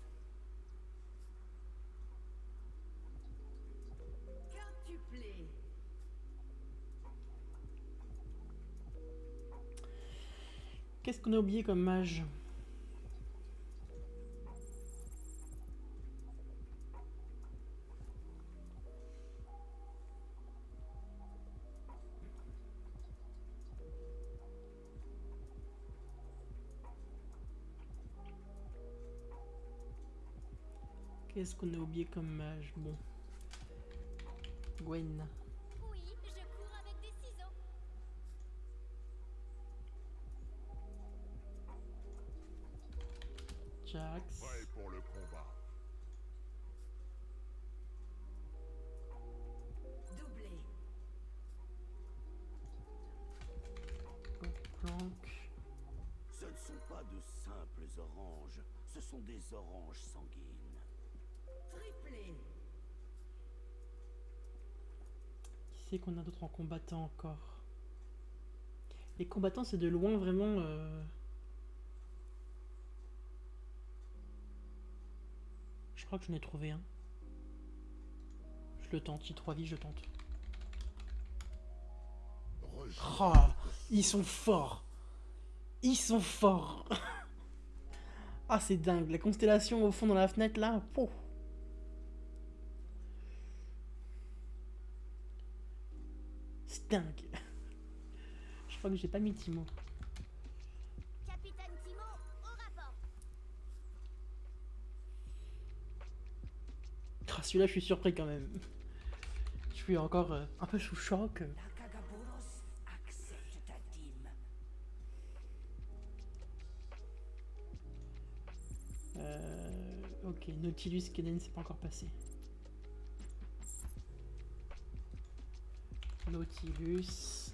Quintuplé. Qu'est-ce qu'on a oublié comme mage? Qu'est-ce qu'on a oublié comme mage Bon. Gwen. Oui, je cours avec des ciseaux. Jax. Prêt pour le combat. Doublé. Planck. Ce ne sont pas de simples oranges, ce sont des oranges sanguines. Qu'on a d'autres en combattant encore Les combattants, c'est de loin vraiment. euh, Je crois que j'en ai trouvé un. Je le tente, j'ai 3 vies, je tente. Oh, ils sont forts. Ils sont forts. ah, c'est dingue. La constellation au fond dans la fenêtre là. pouf. Dingue. Je crois que j'ai pas mis Timo. Capitaine Timo, au rapport. Ah, Celui-là, je suis surpris quand même. Je suis encore euh, un peu sous choc. Euh, ok, Nautilus, Kenen, c'est pas encore passé. Nautilus.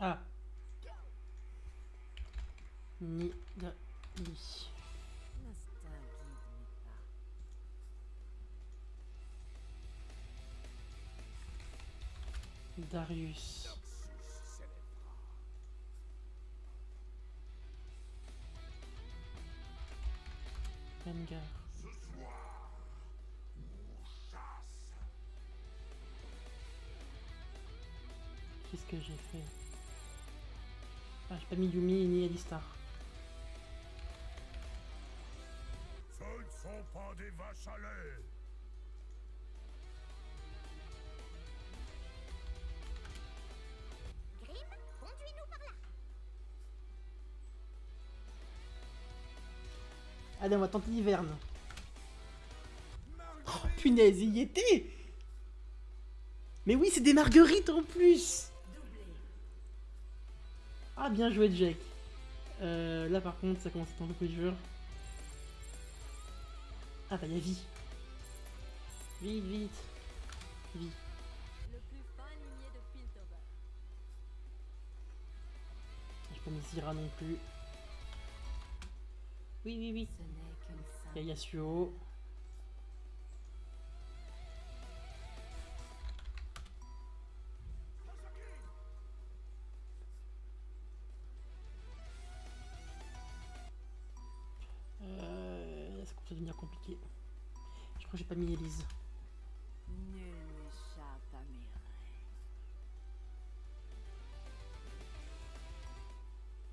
Ah. Ni da Darius. Rengar. Qu'est-ce que j'ai fait? Ah, j'ai pas mis Yumi ni Alistar. Ce ne sont pas des vaches à lait. Allez, on va tenter l'hiverne. Oh, punaise, il y était Mais oui, c'est des marguerites en plus Ah, bien joué, Jack. Euh, là, par contre, ça commence à être un peu. Ah, bah, il y a vie. Vite, vite. Vie. Pas mis Zira non plus. Oui, oui, oui. Ce n'est qu'une Il y a Yasuo. Euh, ça commence à devenir compliqué? Je crois que j'ai pas mis Elise.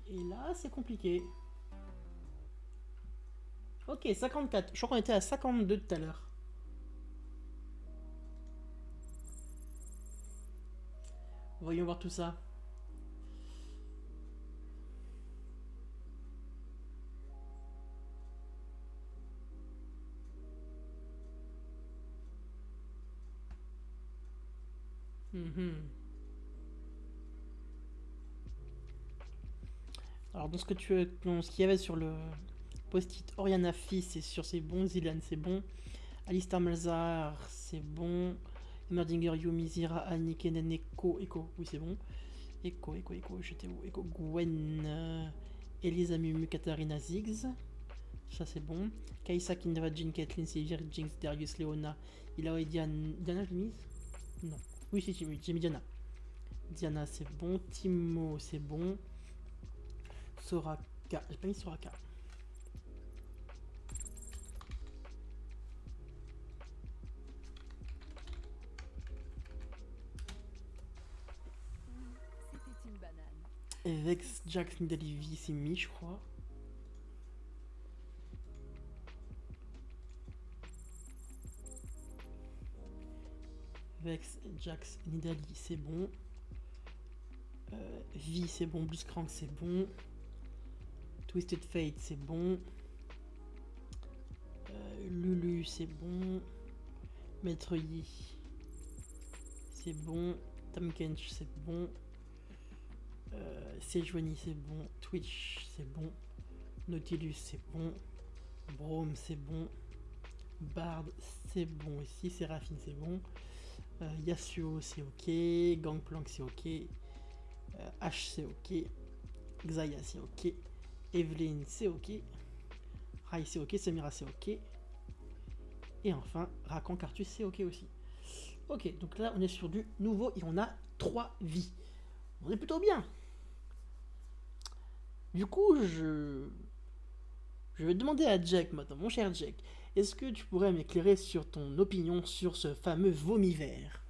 Et là, c'est compliqué. Ok, 54. Je crois qu'on était à 52 tout à l'heure. Voyons voir tout ça. Mhm. Alors, dans ce que tu dans ce qu'il y avait sur le post-it Oriana Fils, c'est sur c'est bon. Zilan, c'est bon. Alistar Malzahar, c'est bon. Emerdinger, Yumi, Zira, Annie, Kennen, Echo, Echo, oui, c'est bon. Echo, Echo, Echo, j'étais où Echo, Gwen, euh, Elisa, Mumu, Katarina, Ziggs. Ça, c'est bon. Kaisa, Kindra, Jean, Kathleen, Sylvia, Jinx, Darius, Leona, Ilao et Diana. Diana, je l'ai mise? Non. Oui, si, j'ai mis Diana. Diana, c'est bon. Timo, c'est bon. Soraka. J'ai pas mis Soraka. Vex, Jax, Nidali, c'est mis, je crois. Vex, Jax, Nidali, c'est bon. Euh, c'est bon. Blitzcrank, c'est bon. Twisted Fate, c'est bon. Euh, Lulu, c'est bon. Maître Yi, c'est bon. Tamkench, c'est bon. Euh, Sejuani, c'est bon. Twitch, c'est bon. Nautilus, c'est bon. Brome, c'est bon. Bard, c'est bon aussi. Séraphine, c'est bon. Euh, Yasuo c'est ok, Gangplank c'est ok, euh, H c'est ok, Xayah c'est ok, Evelyn c'est ok, Rai c'est ok, Samira c'est ok, et enfin Rakan Cartus c'est ok aussi. Ok, donc là on est sur du nouveau et on a 3 vies. On est plutôt bien. Du coup, je, je vais demander à Jack maintenant, mon cher Jack, est-ce que tu pourrais m'éclairer sur ton opinion sur ce fameux vomi vert?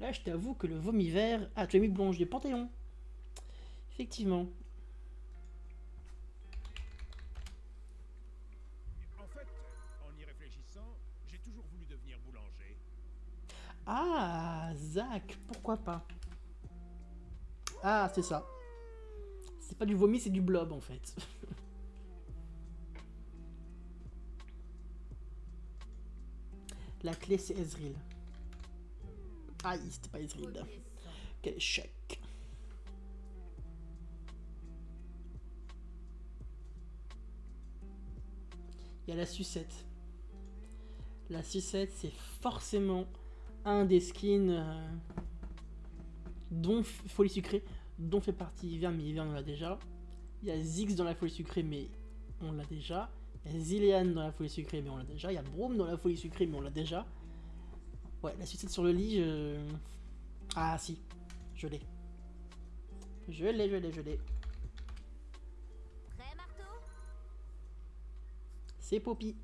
Là, je t'avoue que le vomi vert... Ah, tu as mis Blanche du Panthéon. Effectivement. En fait, en y réfléchissant, j'ai toujours voulu devenir boulanger. Ah, Zach, pourquoi pas? Ah, c'est ça. C'est pas du vomi, c'est du blob en fait. La clé, c'est Ezreal. Aïe, c'était pas Ezreal. Quel échec. Il y a la sucette. La sucette, c'est forcément un des skins euh, dont Folie Sucrée, dont fait partie Hiver, mais Hiver on l'a déjà. Il y a Ziggs dans la Folie Sucrée, mais on l'a déjà. Il y a Zilean dans la Folie Sucrée, mais on l'a déjà. Il y a Broom dans la Folie Sucrée, mais on l'a déjà. Ouais, la sucette sur le lit, je... Ah si, je l'ai. Je l'ai, je l'ai, je l'ai. C'est Poppy.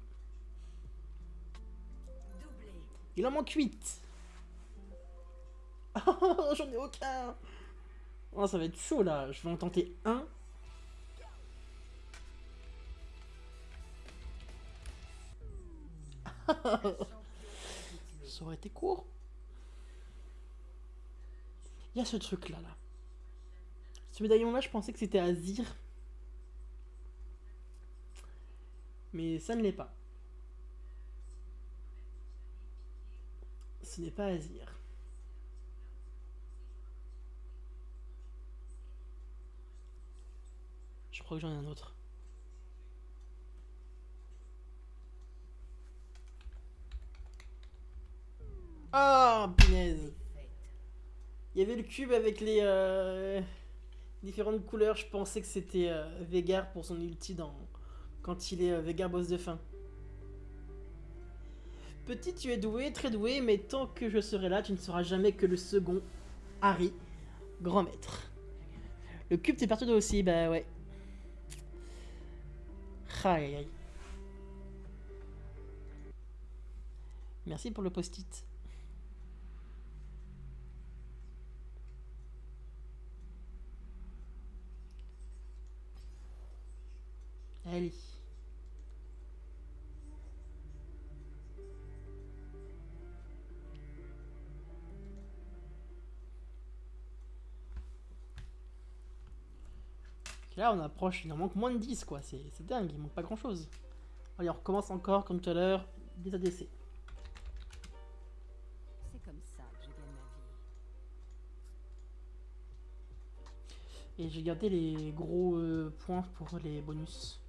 Il en manque 8. J'en ai aucun. Oh, ça va être chaud là. Je vais en tenter un. ça aurait été court. Il y a ce truc là. Ce médaillon là, je pensais que c'était Azir. Mais ça ne l'est pas. Ce n'est pas Azir. Je que j'en ai un autre. Ah, punaise. Il y avait le cube avec les euh, différentes couleurs. Je pensais que c'était euh, Vegar pour son ulti quand il est euh, boss de fin. Petit, tu es doué, très doué, mais tant que je serai là, tu ne seras jamais que le second Harry, grand maître. Le cube, t'es parti toi aussi, bah ouais. Merci pour le post-it. Allez. Là, on approche, il en manque moins de 10, quoi. C'est dingue, il manque pas grand chose. Allez, on recommence encore, comme tout à l'heure, des ADC. Et j'ai gardé les gros euh, points pour les bonus.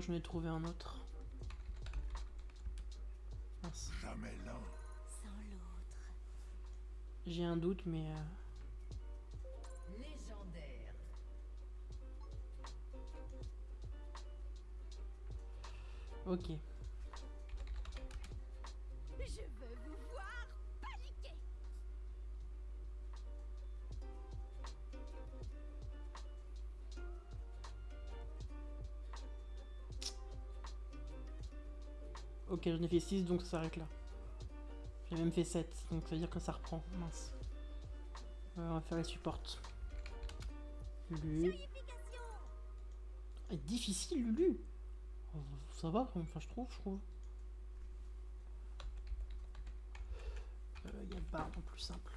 Que j'en ai trouvé un autre. Mince. Jamais l'un. Sans l'autre. J'ai un doute, mais... euh, Légendaire. Ok. J'en ai fait 6, donc ça s'arrête là. J'ai même fait 7, donc ça veut dire que ça reprend. Mince. Euh, on va faire les supports. Lulu. Difficile, Lulu Ça va, enfin je trouve, je trouve. Euh, Il y a barbe en plus simple.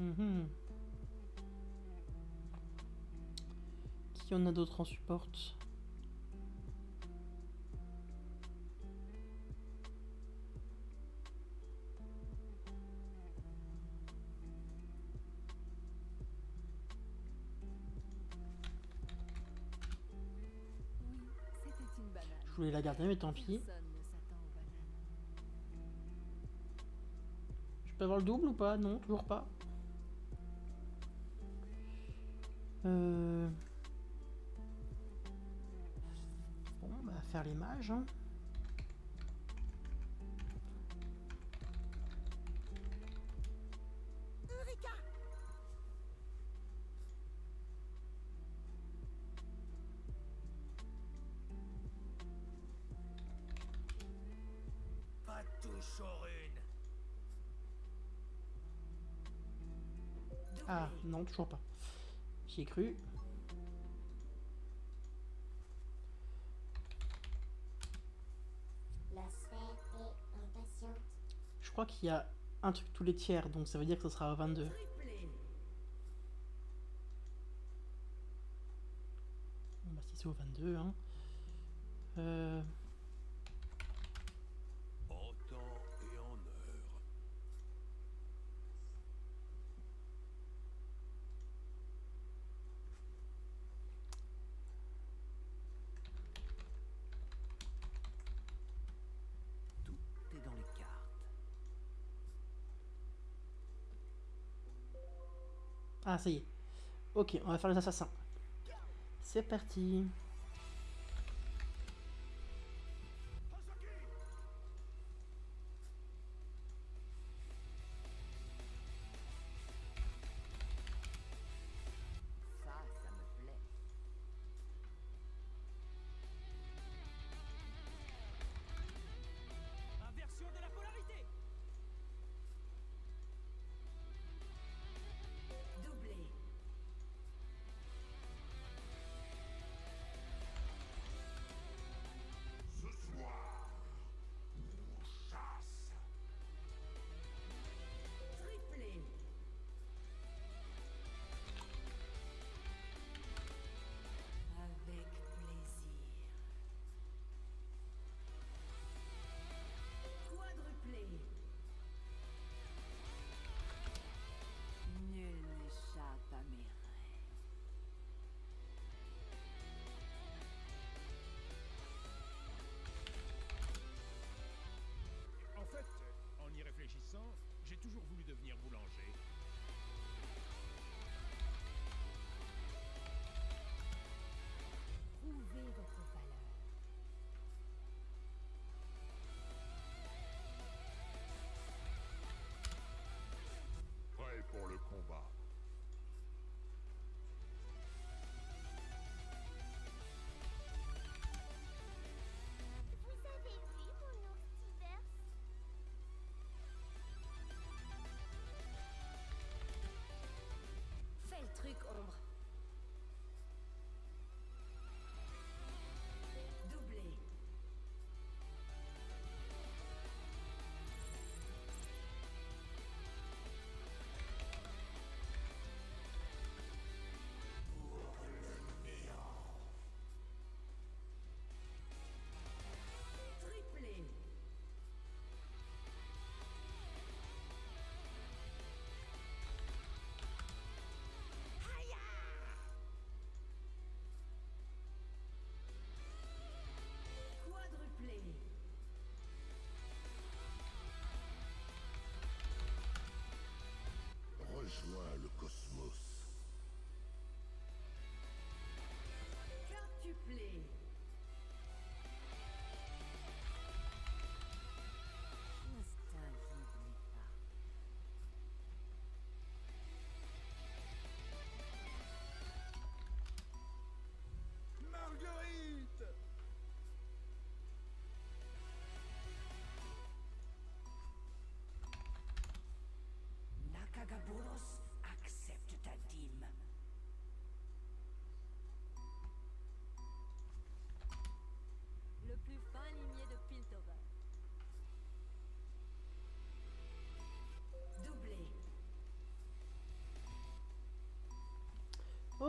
Mhm. Qui en a d'autres en support. Je voulais la garder, mais tant pis. Je peux avoir le double ou pas? Non, toujours pas. Euh... Bon, bah faire les mages. Hein. Pas touche aux runes. Ah, non, toujours pas. J'y ai cru. La sphère est impatiente. Je crois qu'il y a un truc tous les tiers, donc ça veut dire que ce sera à 22. Triplé. Bon, bah si c'est au 22, hein. Euh... En temps et en heure. Tout est dans les cartes. Ah, ça y est. Ok, on va faire les assassins. C'est parti. J'ai toujours voulu devenir boulanger.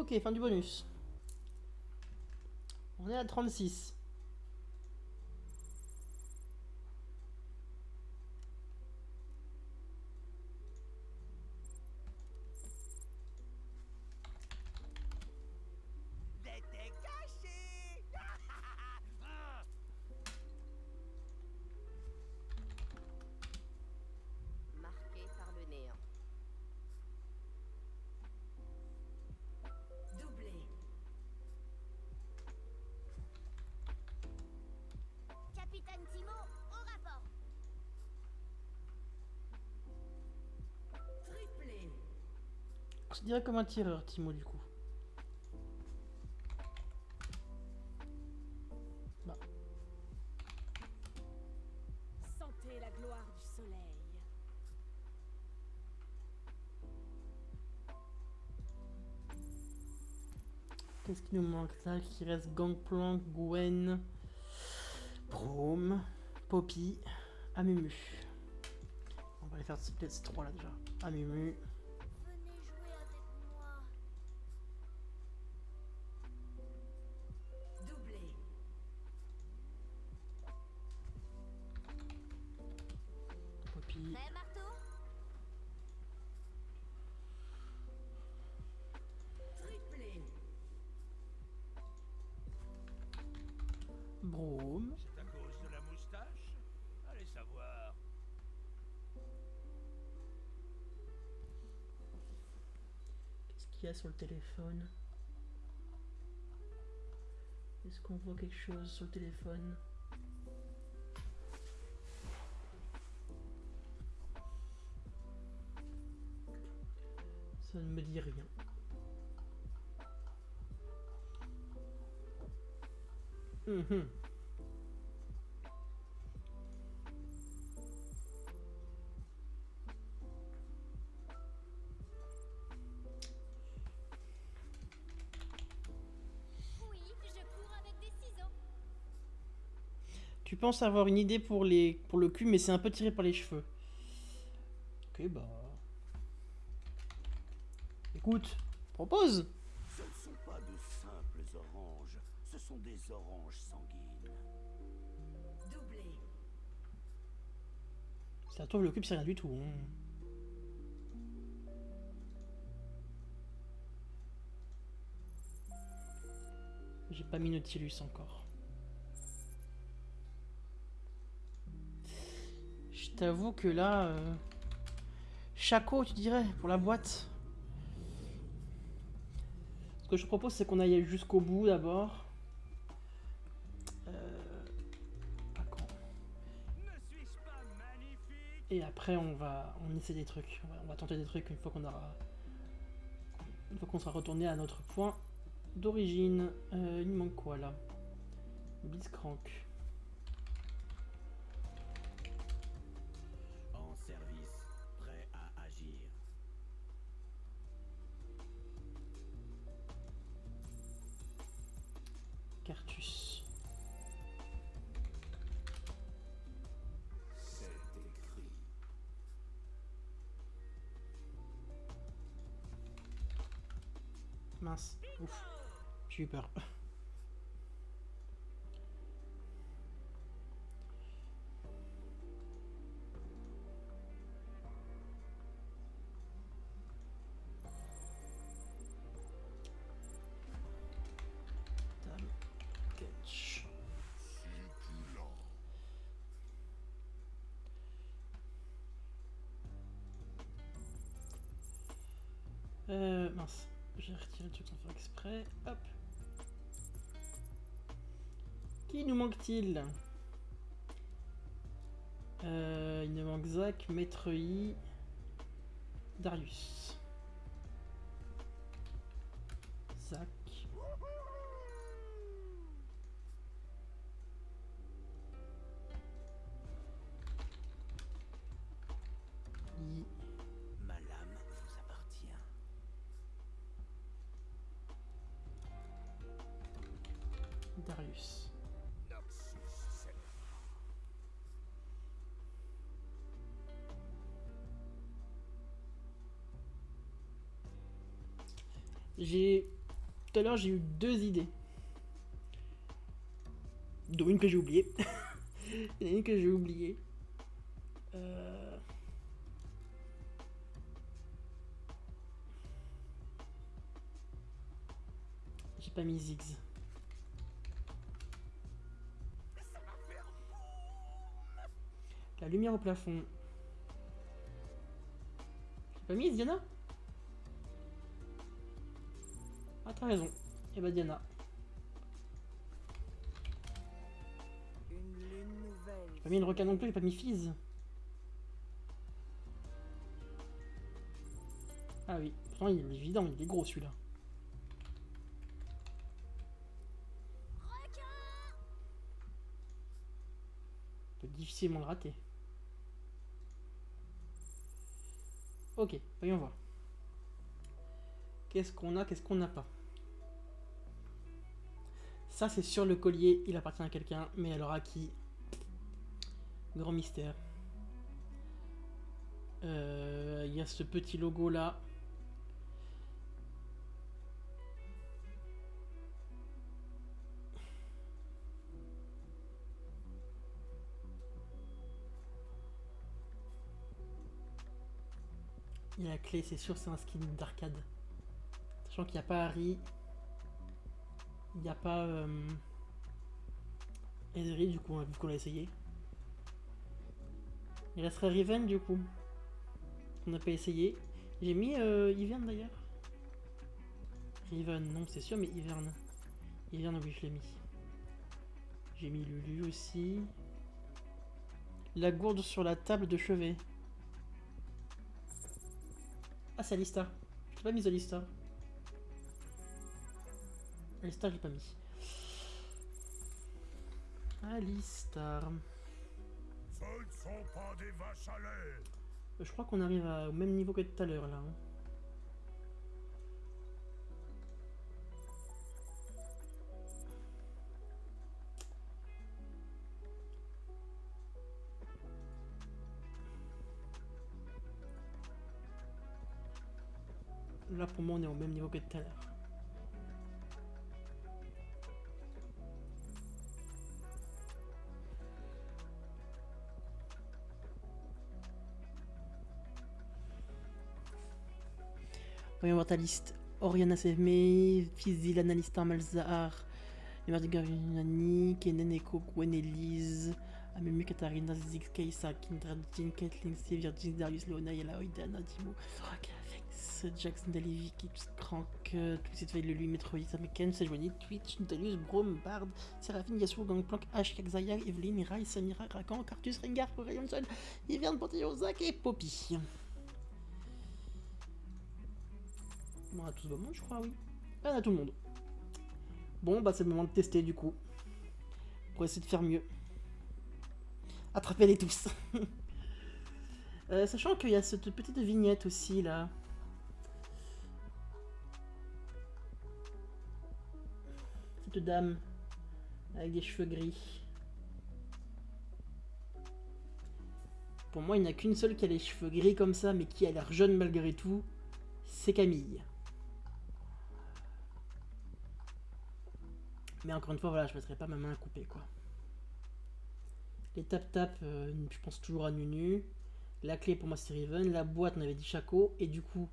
Ok, fin du bonus. On est à 36. Considéré comme un tireur, Timo, du coup. Bah, Sentez la gloire du soleil. Qu'est-ce qui nous manque là Qui reste Gangplank, Gwen, Brome, Poppy, Amumu. On va les faire ces ces trois là déjà. Amumu, sur le téléphone Est-ce qu'on voit quelque chose sur le téléphone? Ça ne me dit rien. Mhm. Tu penses avoir une idée pour, les, pour le cul, mais c'est un peu tiré par les cheveux. Ok, bah. Écoute, propose Ce ne sont pas de simples oranges, ce sont des oranges sanguines. Doublé. Ça trouve le cube, c'est rien du tout. hein. J'ai pas mis Nautilus encore. Je t'avoue que là. Euh... Chaco, tu dirais, pour la boîte. Ce que je propose, c'est qu'on aille jusqu'au bout d'abord. Euh... Et après, on va, on essaie des trucs. On va, tenter des trucs une fois qu'on aura, une fois qu'on sera retourné à notre point d'origine. Euh, il manque quoi là? Blitzcrank. Ouf. J'ai eu peur. Euh, mince. J'ai retiré le truc sans faire exprès. Hop. Qui nous manque-t-il? Euh, Il nous manque Zach, Maître I, Darius. À j'ai eu deux idées. Dont une que j'ai oubliée. Il y en a une que j'ai oubliée. Euh, J'ai pas mis Ziggs. La lumière au plafond. J'ai pas mis Diana Ah t'as raison. Et bah Diana. Une lune nouvelle. J'ai pas mis le requin non plus, j'ai pas mis Fizz. Ah oui, pourtant il est évident, il est gros celui-là. On peut difficilement le rater. Ok, voyons voir. Qu'est-ce qu'on a, qu'est-ce qu'on n'a pas? Ça c'est sur le collier, il appartient à quelqu'un, mais alors à qui? Grand mystère. Euh, Il y a ce petit logo là. Il y a la clé, c'est sûr, c'est un skin d'arcade. Sachant qu'il n'y a pas Harry. Il n'y a pas euh, du coup, vu qu'on l'a essayé. Il resterait Riven du coup. On n'a pas essayé. J'ai mis euh, Ivern d'ailleurs. Riven, non c'est sûr, mais Ivern. Ivern, oui je l'ai mis. J'ai mis Lulu aussi. La gourde sur la table de chevet. Ah c'est Alistar. Je l'ai pas mis Alistar. Alistar je l'ai pas mis. Alistar. Ce ne sont pas des vaches à lait. Je crois qu'on arrive au même niveau que tout à l'heure là. hein. Là pour moi on est au même niveau que tout à l'heure. Voyons voir ta liste. Oriana Sevme, Fizil, Annalista Malzahar, Emerdinger Yunani, Kenen Eko, Gwen Elise, Amemu Katarina, Ziggs, Kaisa, Kindred, Jean, Kathleen, C, Virgin, Darius, Leona, Yala, Oidana, Dimo, Soraka, Vex, Jackson, Dalevi, Kips, Crank, Twisted Veil, Lulu, Metroid, Sameken, Sejuani, Twitch, Nutalius, Brom, Bard, Seraphine, Yasuo, Gangplank, Ash, Kakzaya, Evelyn, Rai, Samira, Rakan, Cartus, Rengar, Rayonson, Iverne, Panthéon, Zach et Poppy. On a tous le monde, je crois, oui. On a tout le monde. Bon, bah c'est le moment de tester du coup. Pour essayer de faire mieux. Attrapez-les tous. Euh, sachant qu'il y a cette petite vignette aussi là. Cette dame avec des cheveux gris. Pour moi, il n'y a qu'une seule qui a les cheveux gris comme ça, mais qui a l'air jeune malgré tout. C'est Camille. Mais encore une fois, voilà, je mettrai pas ma main à couper, quoi. Les tap-tap, euh, je pense toujours à Nunu. La clé pour moi c'est Riven. La boîte, on avait dit Chaco. Et du coup,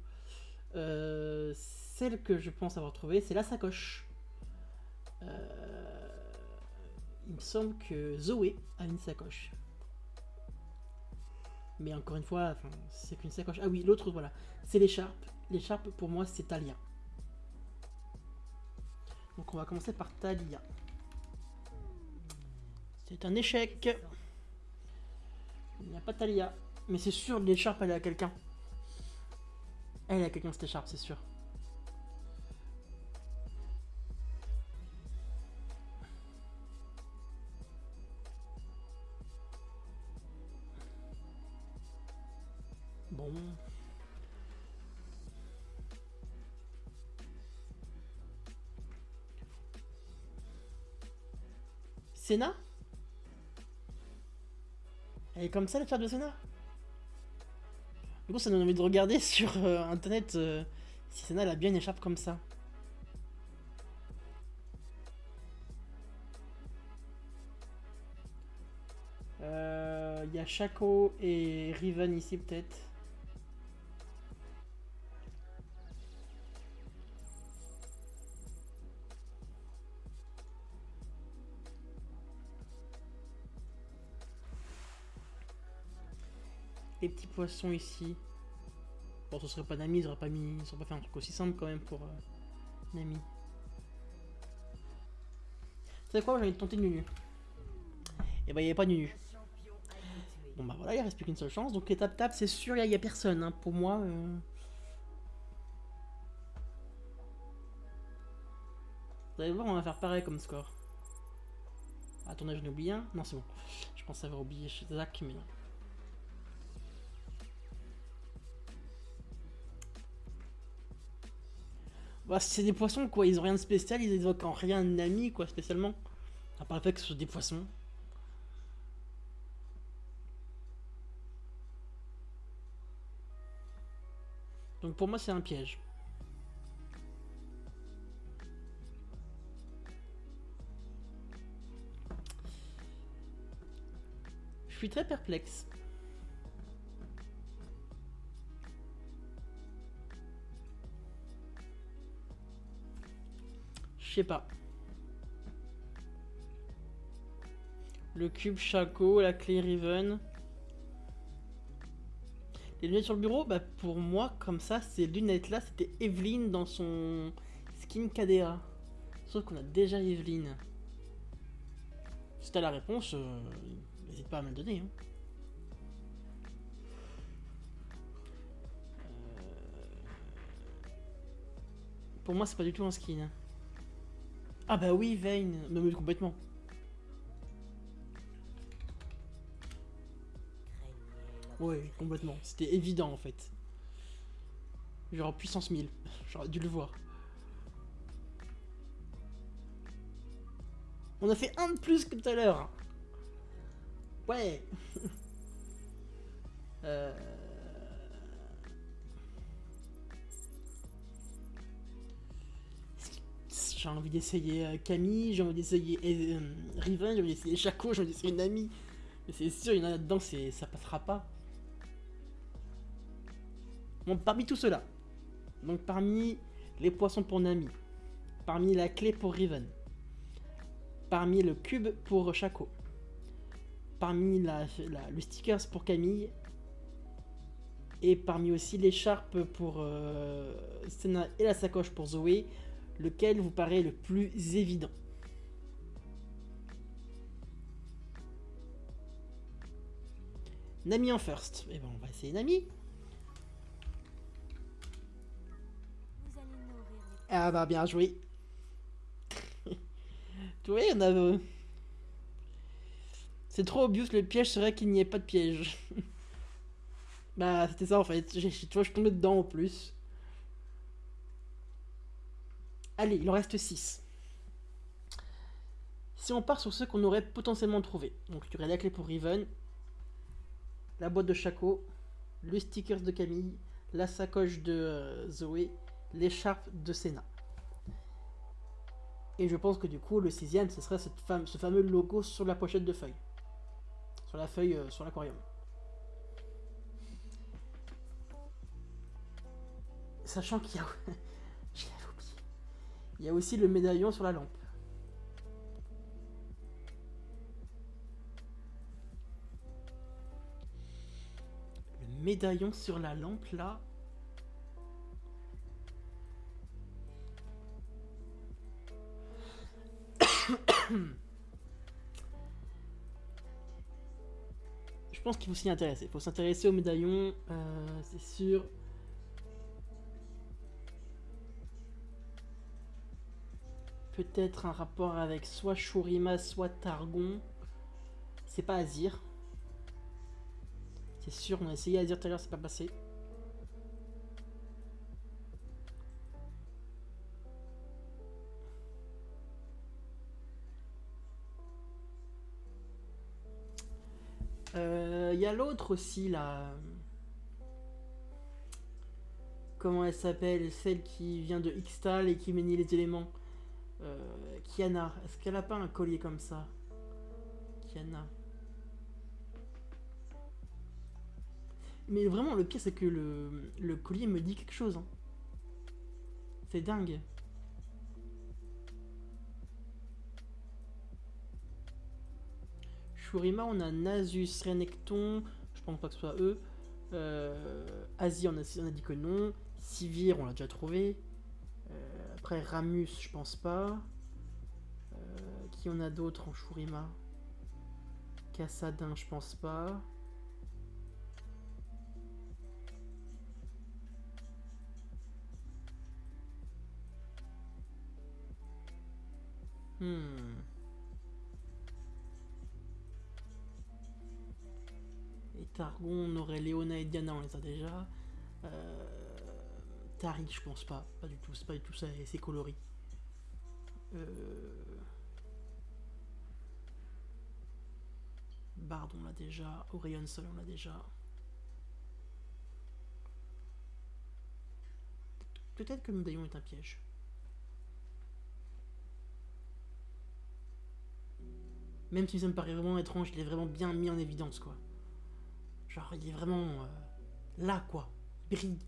euh, celle que je pense avoir trouvée, c'est la sacoche. Euh, il me semble que Zoé a une sacoche. Mais encore une fois, c'est qu'une sacoche. Ah oui, l'autre, voilà. C'est l'écharpe. L'écharpe, pour moi, c'est Talia. Donc on va commencer par Talia. C'est un échec. Il n'y a pas Talia. Mais c'est sûr, l'écharpe, elle est à quelqu'un. Elle est à quelqu'un, cette écharpe, c'est sûr. Bon. Senna Elle est comme ça, la carte de Senna? Du coup, ça donne envie de regarder sur euh, Internet euh, si Senna elle a bien une écharpe comme ça. Euh, il y a Shaco et Riven ici, peut-être. Poissons ici. Bon, ce serait pas Nami, ils auraient pas mis, ils auraient pas fait un truc aussi simple quand même pour euh, Nami. Savez quoi, j'ai envie de tenter Nunu. Et bah, il n'y avait pas Nunu. Bon bah voilà, il reste plus qu'une seule chance. Donc les tap-tap, c'est sûr, il n'y a, personne. hein. Pour moi. euh. Vous allez voir, on va faire pareil comme score. Attendez, j'en ai oublié un. Non, c'est bon. Je pensais avoir oublié chez Zach, mais non. Bah, c'est des poissons quoi, ils ont rien de spécial, ils évoquent en rien un quoi, spécialement. À part le fait que ce sont des poissons. Donc pour moi, c'est un piège. Je suis très perplexe. Pas. Le cube Chaco, la clé Riven. Les lunettes sur le bureau, bah pour moi, comme ça, ces lunettes-là, c'était Evelyne dans son skin KDA. Sauf qu'on a déjà Evelyne. Si t'as la réponse, euh, n'hésite pas à me le donner. hein. Euh, Pour moi, c'est pas du tout un skin. Ah bah oui, Vayne, mais complètement. Ouais, complètement. C'était évident en fait. Genre puissance 1000. J'aurais dû le voir. On a fait un de plus que tout à l'heure. Ouais. euh... J'ai envie d'essayer euh, Camille, j'ai envie d'essayer euh, Riven, j'ai envie d'essayer Chaco, j'ai envie d'essayer Nami. Mais c'est sûr, il y en a là-dedans, ça passera pas. Bon, parmi tout cela, donc parmi les poissons pour Nami, parmi la clé pour Riven, parmi le cube pour Chaco, parmi la, le stickers pour Camille, et parmi aussi l'écharpe pour euh, Senna et la sacoche pour Zoé, lequel vous paraît le plus évident Nami en first. Et ben on va essayer Nami. Ah bah bien joué. tu vois, on a... euh, C'est trop obvious, le piège serait qu'il n'y ait pas de piège. bah c'était ça en fait, tu vois je tombé dedans en plus. Allez, il en reste 6. Si on part sur ceux qu'on aurait potentiellement trouvé, donc il y la clé pour Riven, la boîte de Chaco, le stickers de Camille, la sacoche de euh, Zoé, l'écharpe de Senna. Et je pense que du coup, le sixième, ce serait ce fameux logo sur la pochette de feuille. Sur la feuille, euh, sur l'aquarium. Sachant qu'il y a... Il y a aussi le médaillon sur la lampe. Le médaillon sur la lampe, là... Je pense qu'il faut s'y intéresser. Il faut s'intéresser au médaillon, euh, c'est sûr. Peut-être un rapport avec soit Shurima, soit Targon. C'est pas Azir. C'est sûr, on a essayé Azir tout à l'heure, c'est pas passé. Euh, Il y a l'autre aussi là. Comment elle s'appelle? Celle qui vient de Xtal et qui manie les éléments. Euh, Kiana. Est-ce qu'elle a pas un collier comme ça? Kiana. Mais vraiment, le pire, c'est que le, le collier me dit quelque chose. hein. C'est dingue. Shurima, on a Nasus, Renekton, je pense pas que ce soit eux. Euh, Asie, on a, on a dit que non. Sivir, on l'a déjà trouvé. Ramus, je pense pas. Euh, qui on a d'autres en Shurima? Cassadin, je pense pas. Hmm. Et Targon, on aurait Léona et Diana, on les a déjà. Euh, Tari, je pense pas. Pas du tout, c'est pas du tout ça, c'est coloris. Euh... Bard, on l'a déjà. Orion Sol, on l'a déjà. Peut-être que le médaillon est un piège. Même si ça me paraît vraiment étrange, il est vraiment bien mis en évidence, quoi. Genre, il est vraiment euh, là, quoi. Il brille.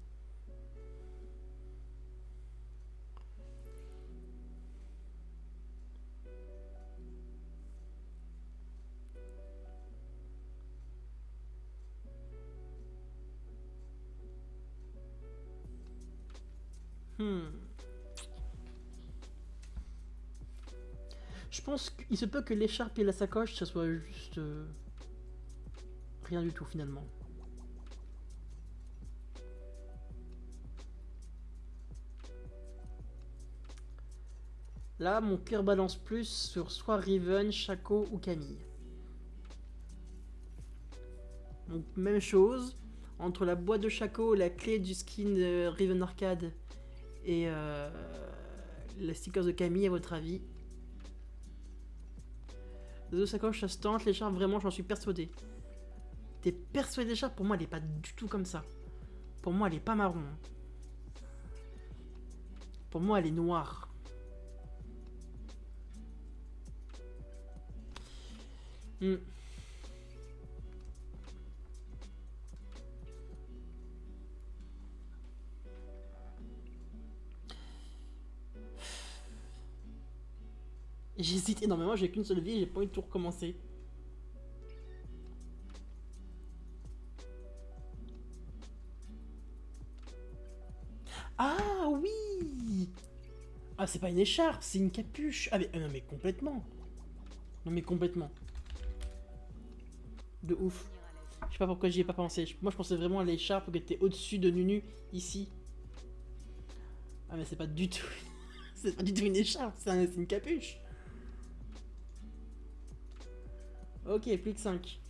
Qu'il se peut que l'écharpe et la sacoche, ça soit juste... euh, rien du tout finalement. Là, mon cœur balance plus sur soit Riven, Chaco ou Camille. Donc, même chose. Entre la boîte de Chaco, la clé du skin de Riven Arcade et euh, la stickers de Camille, à votre avis Les deux sacoches, ça se tente. L'écharpe, vraiment, j'en suis persuadé. T'es persuadé de l'écharpe Pour moi, elle est pas du tout comme ça. Pour moi, elle est pas marron. Pour moi, elle est noire. Hmm. J'hésite énormément, j'ai qu'une seule vie, j'ai pas envie de tout recommencer. Ah oui Ah c'est pas une écharpe, c'est une capuche Ah mais, ah, non mais complètement Non mais complètement De ouf Je sais pas pourquoi j'y ai pas pensé. Moi je pensais vraiment à l'écharpe qui était au-dessus de Nunu, ici. Ah mais c'est pas du tout... c'est pas du tout une écharpe, c'est une capuche Ok, plus que 5.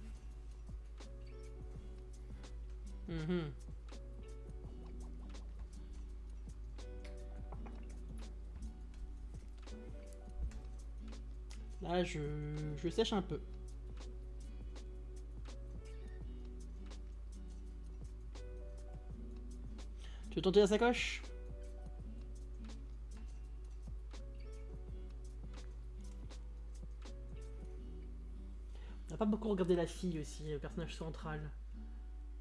Mhm. Là, je, je sèche un peu. Tu veux tenter la sacoche? Pas beaucoup regardé la fille aussi, le personnage central.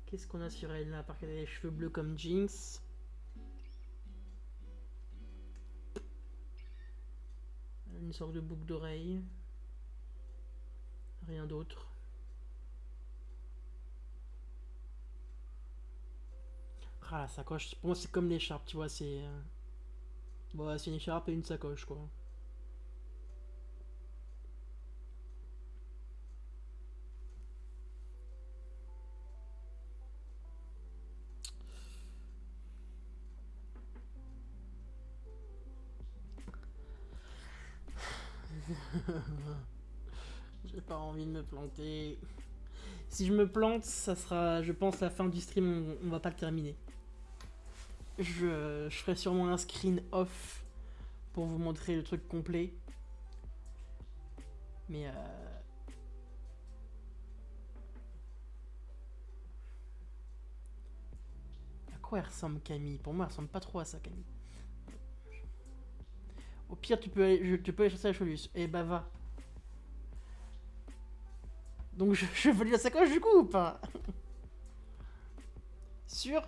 Qu'est-ce qu'on a sur elle là, à part qu'elle a les cheveux bleus comme Jinx Une sorte de boucle d'oreille. Rien d'autre. Ah la sacoche, pour moi c'est comme l'écharpe, tu vois, c'est... euh, Bon, c'est une écharpe et une sacoche quoi. J'ai pas envie de me planter. Si je me plante, ça sera, je pense, la fin du stream, on, va pas le terminer. Je, je ferai sûrement un screen off pour vous montrer le truc complet. Mais euh... À quoi elle ressemble Camille? Pour moi, elle ressemble pas trop à ça, Camille. Au pire, tu peux aller, tu peux aller chercher la Cholus. Eh bah va. Donc je, je valide la sacoche du coup ou pas Sûr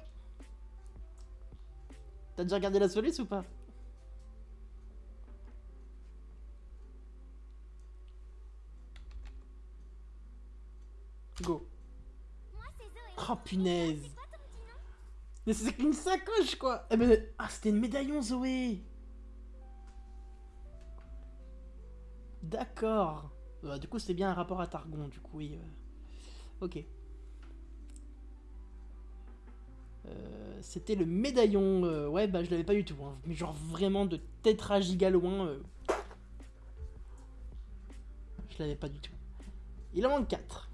T'as déjà regardé la soluce ou pas? Go. Oh punaise Mais c'est une sacoche quoi Eh. Ah c'était une médaillon Zoé D'accord. Euh, du coup c'est bien un rapport à Targon du coup oui. euh. Ok. Euh, c'était le médaillon. ouais bah je l'avais pas du tout. hein. Mais genre vraiment de tétragigaloin. euh. Je l'avais pas du tout. Il en manque 4.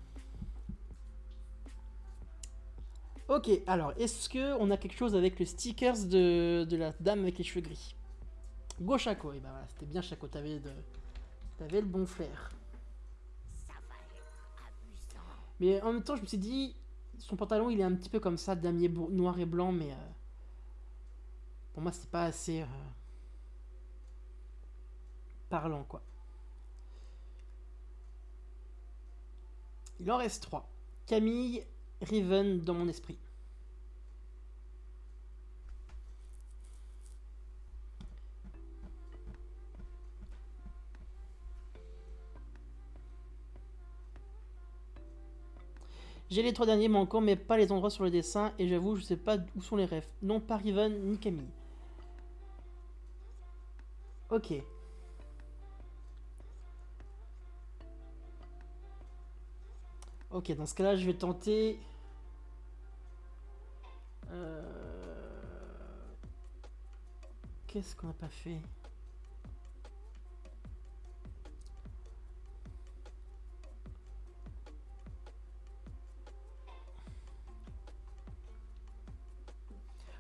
Ok, alors, est-ce que on a quelque chose avec le stickers de, la dame avec les cheveux gris? Go Chaco, et bah voilà, c'était bien Chaco, t'avais le bon flair. Mais en même temps, je me suis dit, son pantalon il est un petit peu comme ça, damier noir et blanc, mais euh, pour moi c'est pas assez euh, parlant quoi. Il en reste 3. Camille, Riven dans mon esprit. J'ai les trois derniers manquants, mais pas les endroits sur le dessin, et j'avoue, je sais pas où sont les refs. Non, pas Riven ni Camille. Ok. Ok, dans ce cas-là, je vais tenter. Euh, Qu'est-ce qu'on n'a pas fait?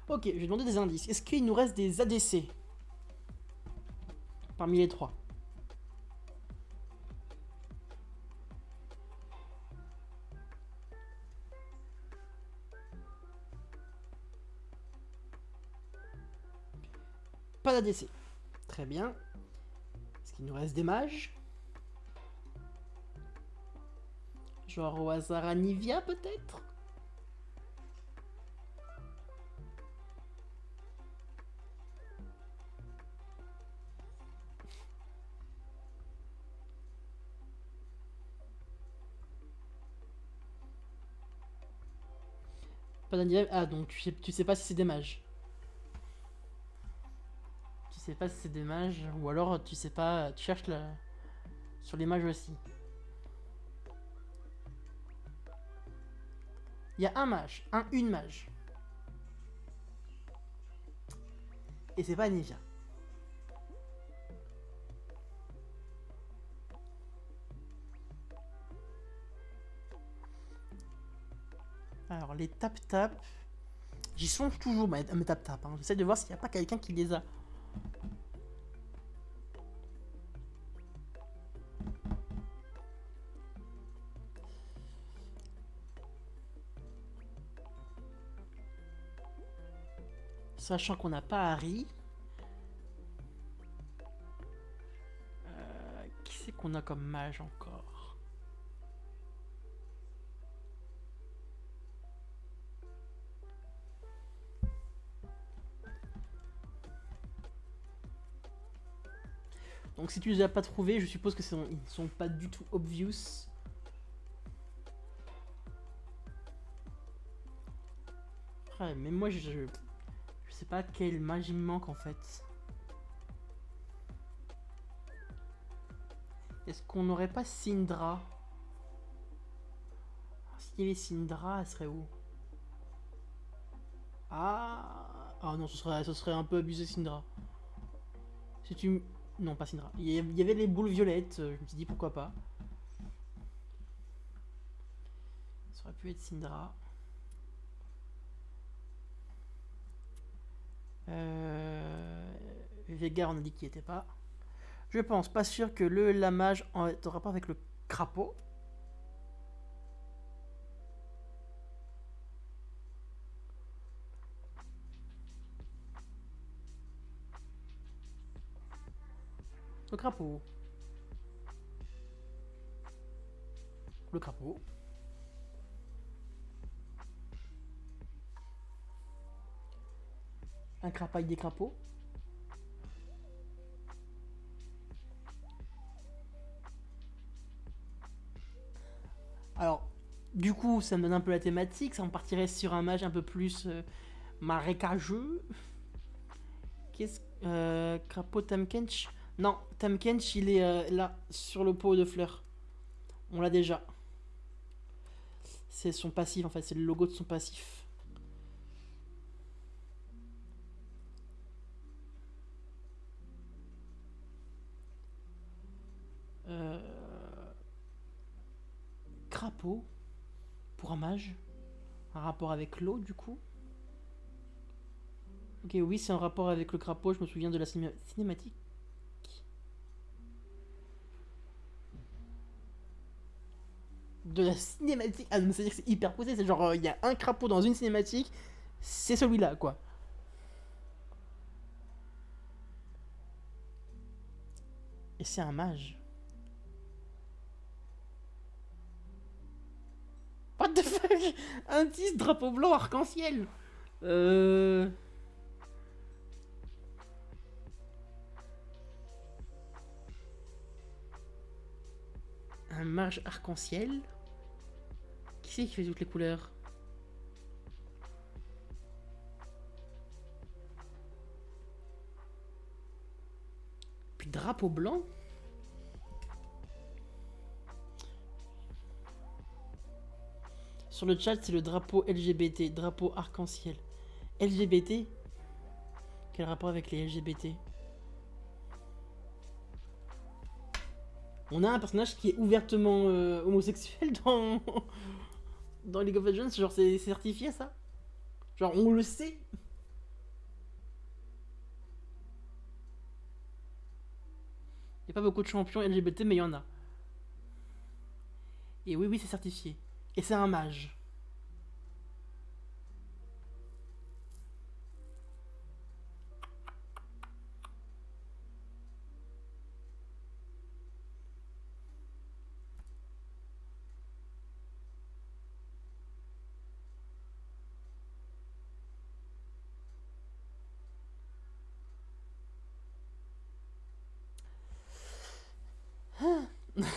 Ok, je vais demander des indices. Est-ce qu'il nous reste des ADC Parmi les trois? Pas d'ADC. Très bien. Est-ce qu'il nous reste des mages? Genre au hasard Anivia peut-être? Ah donc tu sais, tu sais pas si c'est des mages. Tu sais pas si c'est des mages ou alors tu sais pas, tu cherches la... sur les mages aussi. Il y a un mage, un une mage. Et c'est pas Nivia. Alors les tap-tap, j'y songe toujours mes tap-tap. hein. J'essaie de voir s'il n'y a pas quelqu'un qui les a. Sachant qu'on n'a pas Harry. Euh, qui c'est qu'on a comme mage encore? Donc si tu les as pas trouvés, je suppose que ils ne sont pas du tout obvious. Mais moi je, je, sais pas quelle magie me manque en fait. Est-ce qu'on n'aurait pas Syndra? S'il y avait Syndra, elle serait où? Ah Ah non, ce serait, ce serait un peu abusé Syndra. Si tu... Non, pas Syndra. Il y avait les boules violettes, euh, je me suis dit pourquoi pas. Ça aurait pu être Syndra. Euh... Vega, on a dit qu'il n'y était pas. Je pense, pas sûr que le lamage en en rapport avec le crapaud. Le crapaud. Le crapaud. Un crapaille des crapauds. Alors, du coup, ça me donne un peu la thématique. Ça me partirait sur un mage un peu plus euh, marécageux. Qu'est-ce euh, Crapaud Tamkench? Non, Tamkench, il est euh, là, sur le pot de fleurs. On l'a déjà. C'est son passif, en fait. C'est le logo de son passif. Euh... Crapaud pour un mage. Un rapport avec l'eau, du coup. Ok, oui, c'est un rapport avec le crapaud. Je me souviens de la ciné- cinématique. De la cinématique. Ah, c'est-à-dire que c'est hyper poussé. C'est genre, euh, il y a un crapaud dans une cinématique. C'est celui-là, quoi. Et c'est un mage. What the fuck? Un 10 drapeau blanc arc-en-ciel Euh... Un mage arc-en-ciel qui fait toutes les couleurs. Puis drapeau blanc. Sur le chat, c'est le drapeau LGBT, drapeau arc-en-ciel. LGBT Quel rapport avec les LGBT On a un personnage qui est ouvertement euh, homosexuel dans... dans League of Legends, genre c'est certifié ça? Genre on le sait? Il a pas beaucoup de champions LGBT, mais il y en a. Et oui, oui, c'est certifié. Et c'est un mage.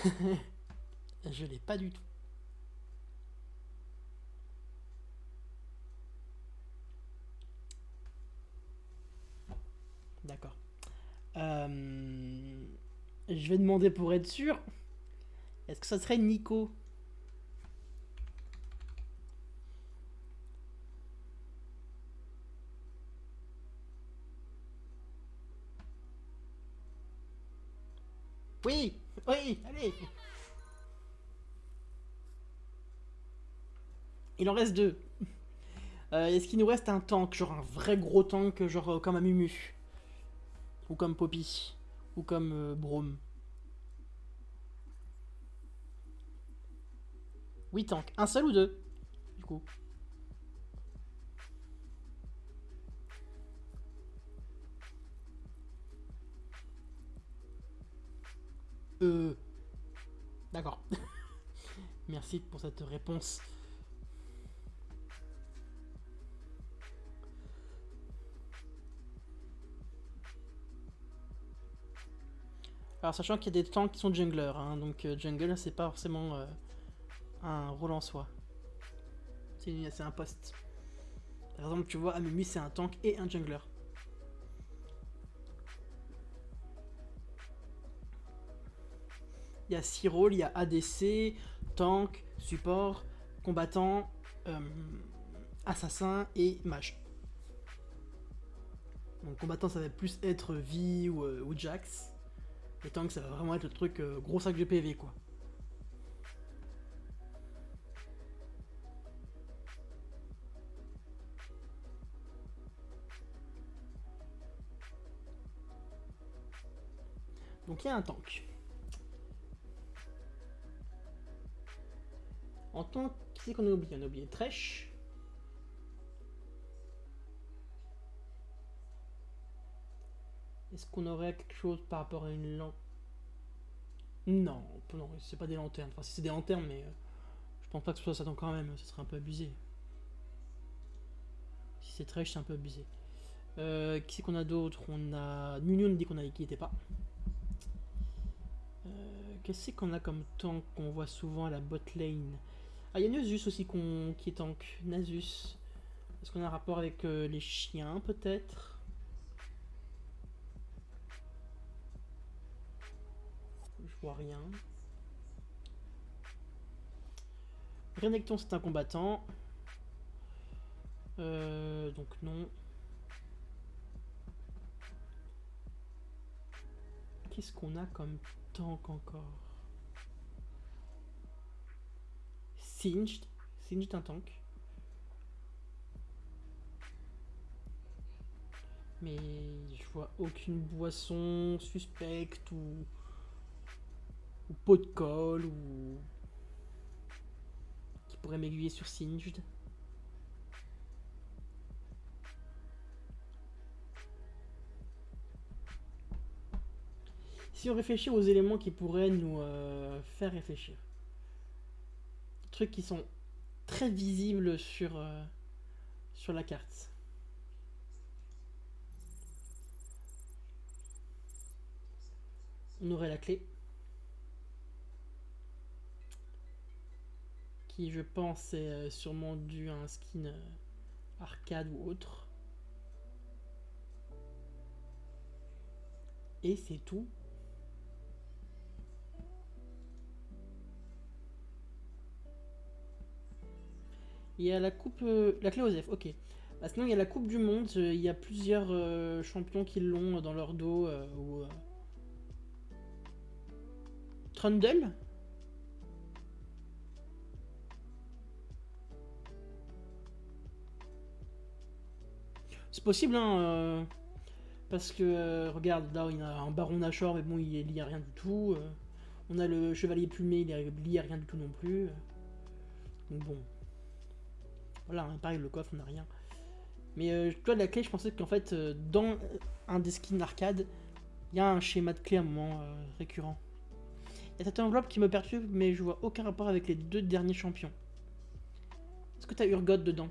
Je l'ai pas du tout. D'accord. Euh, Je vais demander pour être sûr. Est-ce que ça serait Nico? Oui Oui Il en reste deux. Euh, Est-ce qu'il nous reste un tank Genre un vrai gros tank, genre euh, comme un Mumu Ou comme Poppy Ou comme euh, Brome Oui, tank. Un seul ou deux Du coup. Euh... D'accord. Merci pour cette réponse. Alors sachant qu'il y a des tanks qui sont junglers, hein, donc euh, jungle c'est pas forcément euh, un rôle en soi. C'est un poste. Par exemple tu vois Amumi c'est un tank et un jungler. Il y a 6 rôles, il y a ADC, tank, support, combattant, euh, assassin et mage. Donc combattant ça va plus être euh, ou Jax. Et tank ça va vraiment être le truc euh, gros sac de PV quoi. Donc il y a un tank. En tank, qui c'est qu'on a oublié? On a oublié Thresh. Est-ce qu'on aurait quelque chose par rapport à une lampe Non, non, c'est pas des lanternes. Enfin, si c'est des lanternes, mais euh, je pense pas que ce soit ça quand même. Ce serait un peu abusé. Si c'est Thresh, c'est un peu abusé. Euh, qui c'est qu'on a d'autre? On a Nunun dit qu'on qui était pas. Euh, Qu'est-ce qu'on a comme tank qu'on voit souvent à la bot lane? Ah, il y a Nasus aussi qui est tank. Nasus. Est-ce qu'on a un rapport avec les chiens peut-être? Vois rien. Renekton c'est un combattant. Euh, donc non. Qu'est-ce qu'on a comme tank encore? Singed. Singed un tank. Mais je vois aucune boisson suspecte ou, ou pot de colle ou qui pourrait m'aiguiller sur Singed. Si on réfléchit aux éléments qui pourraient nous euh, faire réfléchir. Trucs qui sont très visibles sur, euh, sur la carte. On aurait la clé. Je pense est euh, sûrement dû à un skin euh, arcade ou autre. Et c'est tout. Il y a la coupe... euh, la clé Osef, ok. Bah, sinon, il y a la coupe du monde. Il y a plusieurs champions qui l'ont dans leur dos. ou, Trundle C'est possible, hein. euh, parce que, euh, regarde, là, il y a un baron Nashor, mais bon, il est lié à rien du tout. euh. on a le chevalier plumé, il est lié à rien du tout non plus. euh. Donc bon. Voilà, hein, pareil, le coffre, on n'a rien. Mais toi, la clé, je pensais qu'en fait, dans un des skins arcade, il y a un schéma de clé à un moment récurrent. Il y a cette enveloppe qui me perturbe, mais je vois aucun rapport avec les deux derniers champions. Est-ce que tu as Urgot dedans?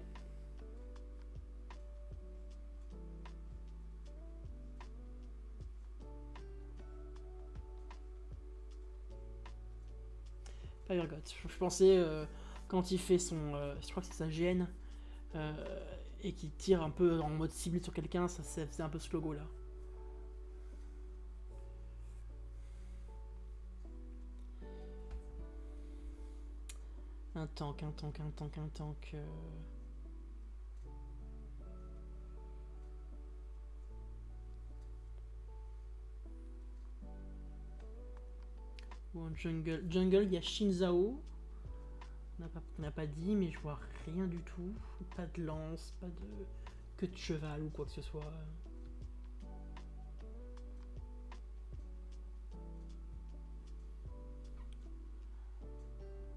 Je, pensais, euh, quand il fait son... euh, je crois que c'est sa GN, euh, et qui tire un peu en mode ciblé sur quelqu'un, ça faisait un peu ce logo là. Un tank, un tank, un tank, un tank. Ou un jungle. Jungle, il y a Shinzao. On n'a pas, dit, mais je vois rien du tout. Pas de lance, pas de queue de cheval ou quoi que ce soit.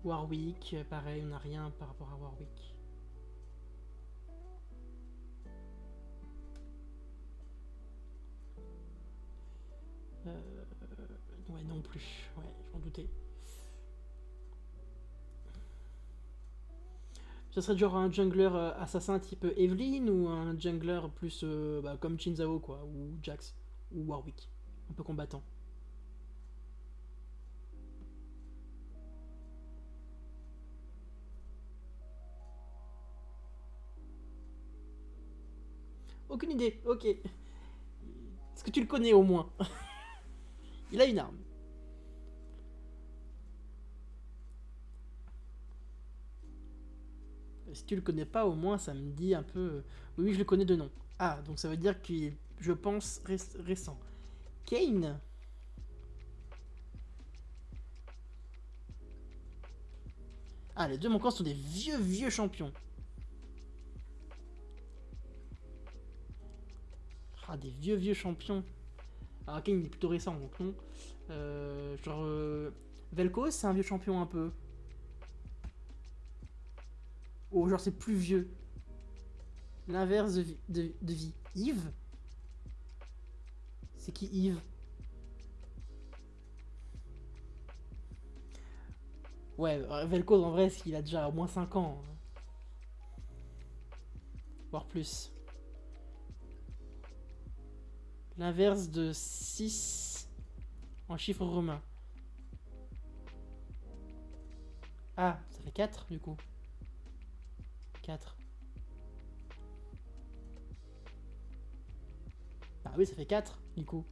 Warwick, pareil, on n'a rien par rapport à Warwick. Euh, ouais, non plus. Ouais, je m'en doutais. Ce serait genre un jungler euh, assassin type Evelyn ou un jungler plus euh, bah, comme Chinzao quoi, ou Jax, ou Warwick, un peu combattant. Aucune idée, ok. Est-ce que tu le connais au moins? Il a une arme. Si tu le connais pas, au moins ça me dit un peu. euh, Oui, je le connais de nom. Ah, donc ça veut dire qu'il est, je pense, ré- récent. Kane Ah, les deux manquants sont des vieux, vieux champions. Ah, des vieux, vieux champions. Alors, Kane il est plutôt récent, donc non. Euh, genre. euh, Vel'Koz, c'est un vieux champion un peu. Oh, genre c'est plus vieux. L'inverse de, de, de vie. Yves? C'est qui Yves? Ouais, Vel'Koz en vrai, il a déjà au moins 5 ans. hein. Voire plus. L'inverse de 6 en chiffre romain. Ah, ça fait 4 du coup. 4. Bah oui, ça fait 4 du coup.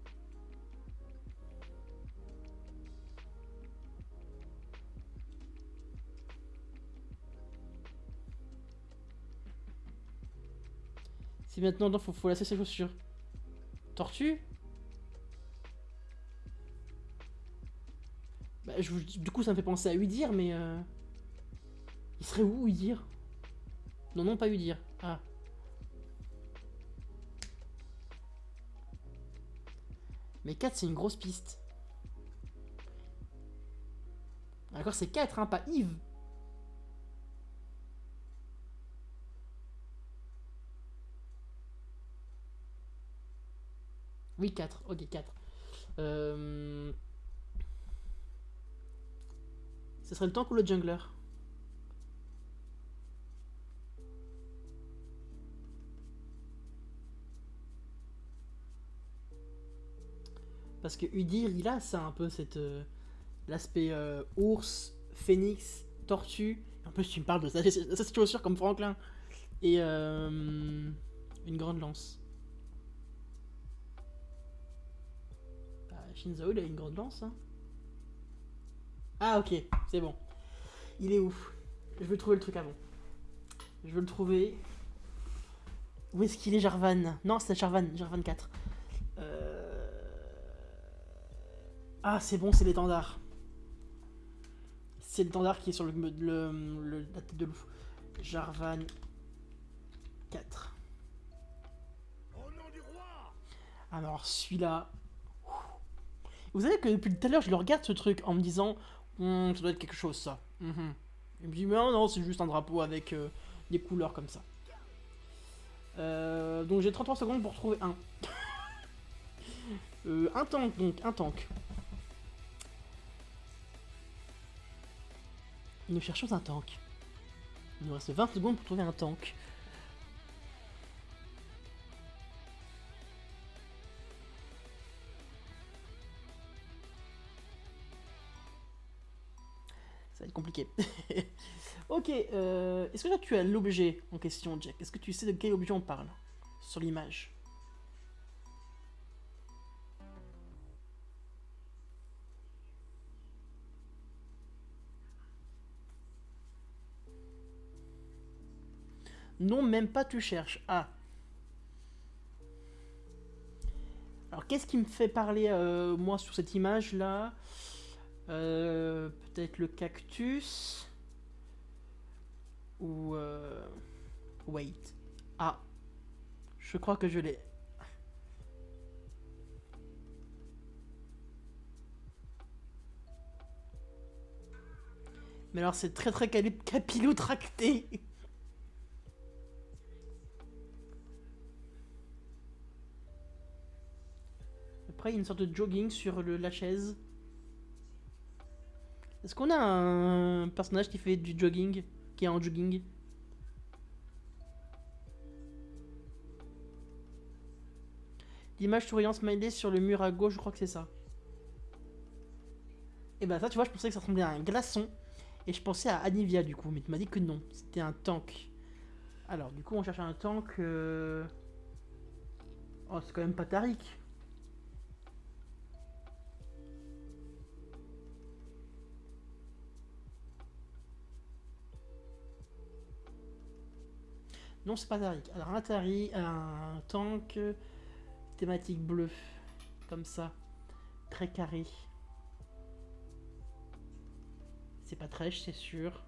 Si maintenant, non, faut, faut lasser ses chaussures. Tortue? Bah, je, du coup, ça me fait penser à Udir, mais... euh, Il serait où, Udir Non, non, pas Udir. Ah. Mais 4, c'est une grosse piste. D'accord, c'est 4, hein, pas Yves. Oui, 4. Ok, 4. Euh... Ce serait le tank ou le jungler Parce que Udir, il a ça un peu, cette euh, l'aspect euh, ours, phénix, tortue. En plus, tu me parles de ça, c'est chaussure comme Franklin. Et euh, une grande lance. Bah, Shinzo, il a une grande lance. Hein. Ah, ok, c'est bon. Il est où? Je veux trouver le truc avant. Je veux le trouver. Où est-ce qu'il est, Jarvan? Non, c'est Jarvan, Jarvan 4. Euh... Ah, c'est bon, c'est l'étendard. C'est l'étendard qui est sur le, le- le- la tête de loup. Jarvan 4. Au nom du roi Alors, celui-là. Vous savez que depuis tout à l'heure, je le regarde ce truc en me disant Hum, ça doit être quelque chose, ça. Mhm. Il me dit Mais non, non, c'est juste un drapeau avec euh, des couleurs comme ça. Euh, donc j'ai 33 secondes pour trouver un. Euh, un tank, donc, un tank. Nous cherchons un tank. Il nous reste 20 secondes pour trouver un tank. Ça va être compliqué. ok, euh, est-ce que tu as l'objet en question, Jack? Est-ce que tu sais de quel objet on parle sur l'image? Non, même pas tu cherches. Ah. Alors qu'est-ce qui me fait parler euh, moi sur cette image là Euh, Peut-être le cactus ou euh, wait. Ah, je crois que je l'ai. Mais alors c'est très très capillotracté. Après il y a une sorte de jogging sur le, la chaise. Est-ce qu'on a un personnage qui fait du jogging Qui est en jogging? L'image souriant smiley sur le mur à gauche, je crois que c'est ça. Et bah ça, tu vois, je pensais que ça ressemblait à un glaçon. Et je pensais à Anivia du coup, mais tu m'as dit que non, c'était un tank. Alors, du coup, on cherche un tank... euh, Oh, c'est quand même pas Tariq. Non, c'est pas Tariq. Alors, un un tank euh, thématique bleue, comme ça, très carré. C'est pas Tresh, c'est sûr.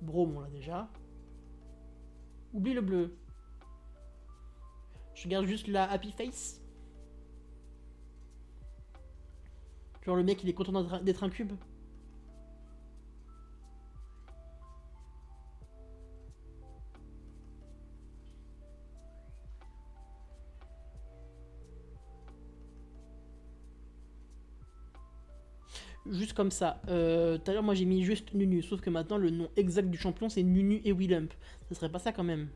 Brome, on l'a déjà. Oublie le bleu. Je garde juste la happy face. Genre le mec il est content d'être un cube. comme ça. Euh, tout à l'heure, moi j'ai mis juste Nunu, sauf que maintenant le nom exact du champion c'est Nunu et Willump. Ça serait pas ça quand même.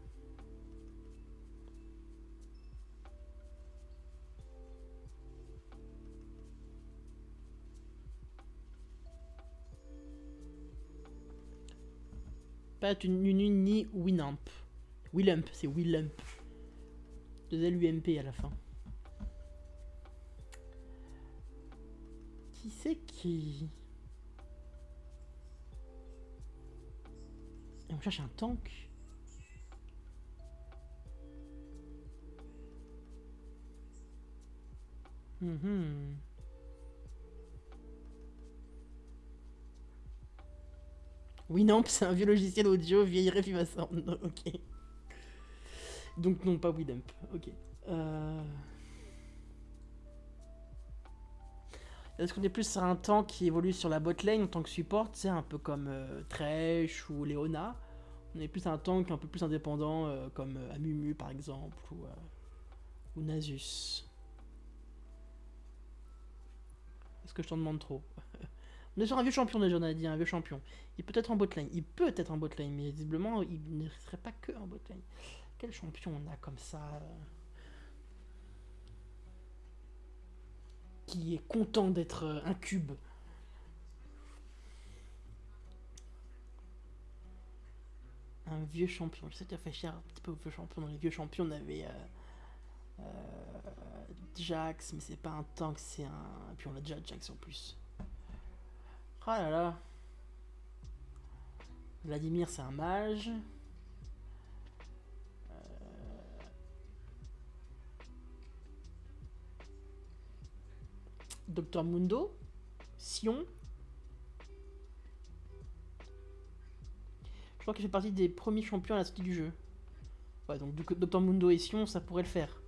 Pas une Nunu ni Winamp. Willump, c'est Willump. De LUMP à la fin. Qui c'est qui on cherche un tank. Mhm. Winamp, c'est un vieux logiciel audio vieille Sound. Ok. Donc non, pas Winamp. Ok. Euh... Est-ce qu'on est plus sur un tank qui évolue sur la bot lane en tant que support, c'est un peu comme euh, Thresh ou Leona? On est plus un tank un peu plus indépendant euh, comme euh, Amumu par exemple ou, euh, ou Nasus. Est-ce que je t'en demande trop? On est sur un vieux champion déjà, on a dit, un vieux champion. Il peut être en bot lane, il peut être en bot lane, mais visiblement il ne serait pas que en bot lane. Quel champion on a comme ça Qui est content d'être euh, un cube Un vieux champion. Je sais que as fait cher un petit peu aux vieux champions. Dans les vieux champions, on avait euh, euh, Jax, mais c'est pas un tank, c'est un. Et puis on a déjà Jax en plus. Oh là là. Vladimir, c'est un mage. Docteur Mundo, Sion. Je crois qu'il fait partie des premiers champions à la sortie du jeu. Ouais, donc Docteur Mundo et Sion, ça pourrait le faire.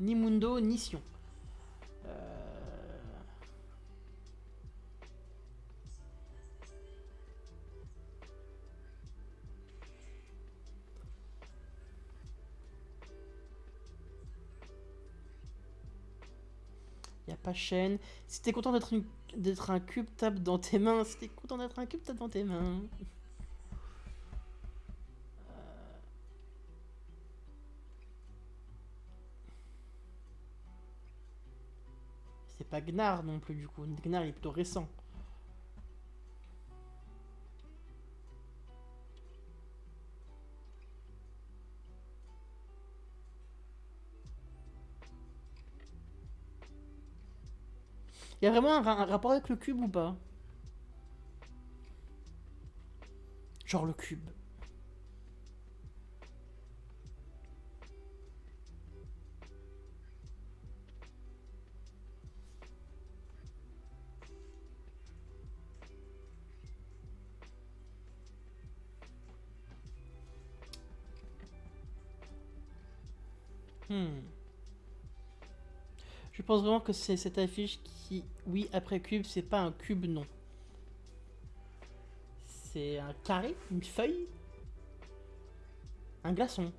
Ni Mundo, ni Sion. Pas chaîne. Si t'es content d'être un cube, tape dans tes mains. Si t'es content d'être un cube, tape dans tes mains. Euh. C'est pas Gnar non plus du coup. Gnar est plutôt récent. Il y a vraiment un, un rapport avec le cube ou pas? Genre le cube. Hmm. Je pense vraiment que c'est cette affiche qui, oui, après cube, c'est pas un cube, non. C'est un carré, une feuille, un glaçon.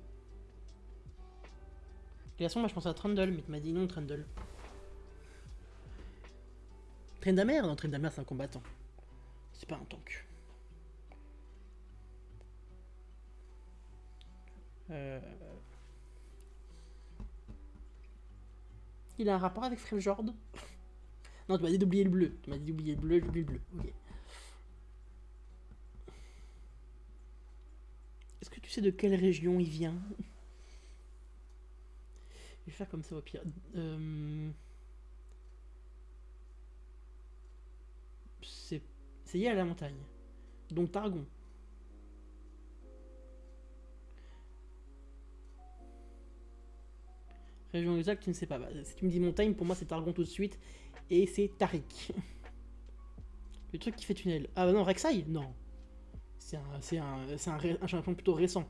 Glaçon, moi je pense à Trundle, mais tu m'as dit non, Trundle. Tryndamere Non, Tryndamere c'est un combattant. C'est pas un tank. Euh... Il a un rapport avec Freljord Non, tu m'as dit d'oublier le bleu. Tu m'as dit d'oublier le bleu, j'oublie le bleu. Ok. Est-ce que tu sais de quelle région il vient? Je vais faire comme ça au pire. Euh, C'est c'est lié à la montagne. Donc Targon. Région tu ne sais pas. Bah, si tu me dis montagne, pour moi c'est Targon tout de suite. Et c'est Tarik. Le truc qui fait tunnel. Ah bah non, Rek'Sai Non. C'est un, c'est un, champion plutôt récent.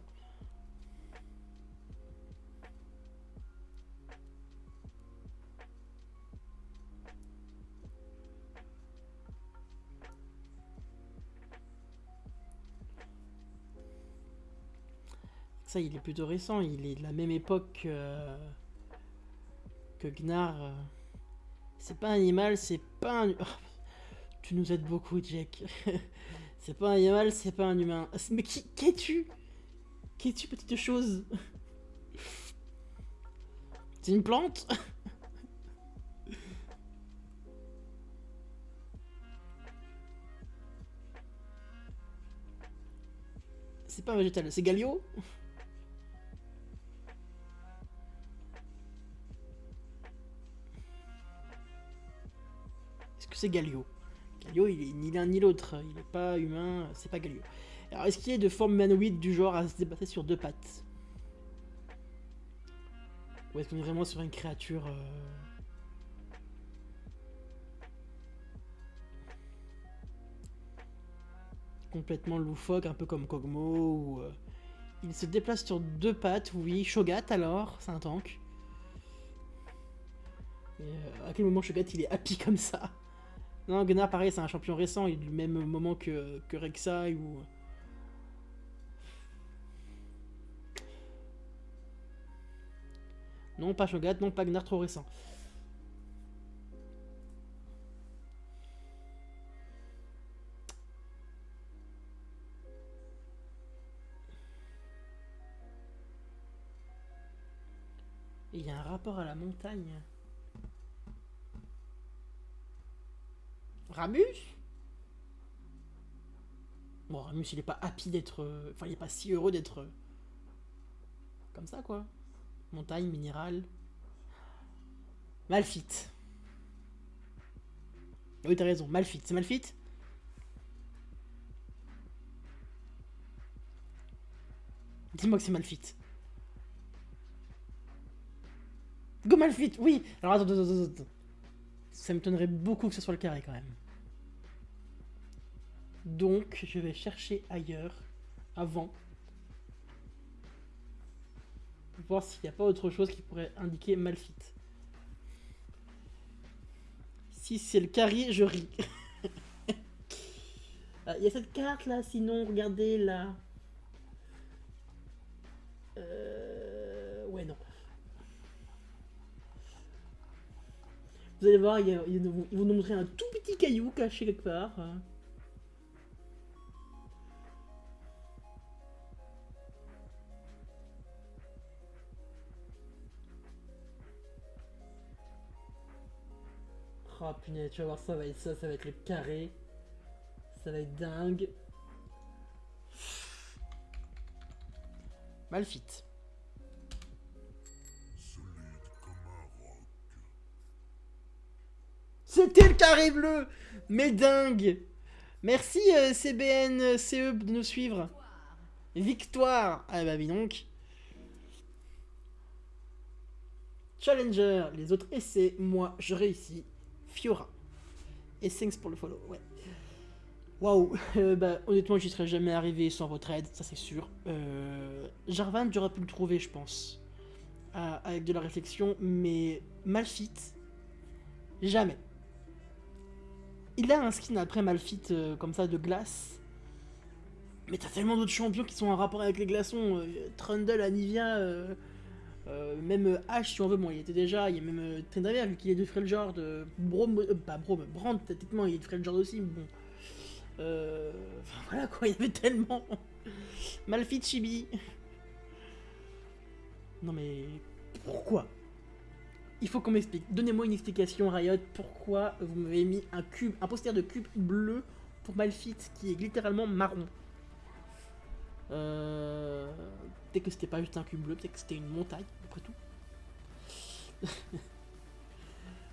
Ça, il est plutôt récent. Il est de la même époque que, que Gnar. euh. C'est pas un animal, c'est pas un. tu nous aides beaucoup, Jack. c'est pas un animal, c'est pas un humain. Mais qui, qu'es-tu? Qu'es-tu, petite chose? C'est une plante? C'est pas un végétal, c'est Galio? C'est Galio Galio, il est ni l'un ni l'autre. Il n'est pas humain, c'est pas Galio. Alors, est-ce qu'il est de forme humanoïde du genre à se déplacer sur deux pattes? Ou est-ce qu'on est vraiment sur une créature... euh, complètement loufoque, un peu comme Kogmo euh, Il se déplace sur deux pattes, oui. Shogat alors, c'est un tank. Euh, à quel moment Shogat il est happy comme ça? Non, Gunnar pareil, c'est un champion récent, il est du même moment que, que Rek'Sai ou... Non, pas Shogat, non, pas Gunnar trop récent. Il y a un rapport à la montagne. Ramus Bon, Ramus, il est pas happy d'être... euh, Enfin, il est pas si heureux d'être... euh, Comme ça, quoi. Montagne, minéral. Malfit. Ah Oui, t'as raison. Malfit. C'est Malfit Dis-moi que c'est Malfit. Go Malfit, oui Alors attends, attends, attends, attends. Ça m'étonnerait beaucoup que ce soit le carré quand même. Donc, je vais chercher ailleurs, avant. Pour voir s'il n'y a pas autre chose qui pourrait indiquer Malfit. Si c'est le carré, je ris. Ah, Il y a cette carte là, sinon, regardez là. Euh... Ouais, non. Vous allez voir, ils vont nous montrer un tout petit caillou caché quelque part. Oh punaise, tu vas voir, ça va être ça, ça va être le carré. Ça va être dingue. Malfit. C'était le carré bleu Mais dingue Merci euh, CBN CE de nous suivre. Victoire Ah bah oui donc. Challenger, les autres essais, moi je réussis. Fiora. Et thanks pour le follow. Waouh, euh, bah honnêtement j'y serais jamais arrivé sans votre aide, ça c'est sûr. Euh, Jarvan j'aurais pu le trouver je pense. Avec de la réflexion, mais Malfit, jamais. Il a un skin après Malfit euh, comme ça de glace. Mais t'as tellement d'autres champions qui sont en rapport avec les glaçons. euh, Trundle, Anivia, euh, même Ash si on veut. Bon, il était déjà. Il y a même Tryndamere, vu qu'il est de Freljord. Euh, pas Braum, Brand, techniquement, il est de Freljord aussi. Mais bon. Enfin, voilà quoi, il y avait tellement. Malfit, Chibi. Non mais. Pourquoi? Il faut qu'on m'explique. Donnez-moi une explication, Riot. Pourquoi vous m'avez mis un cube, un poster de cube bleu pour Malfit qui est littéralement marron euh... Peut-être que c'était pas juste un cube bleu, peut-être que c'était une montagne, après tout.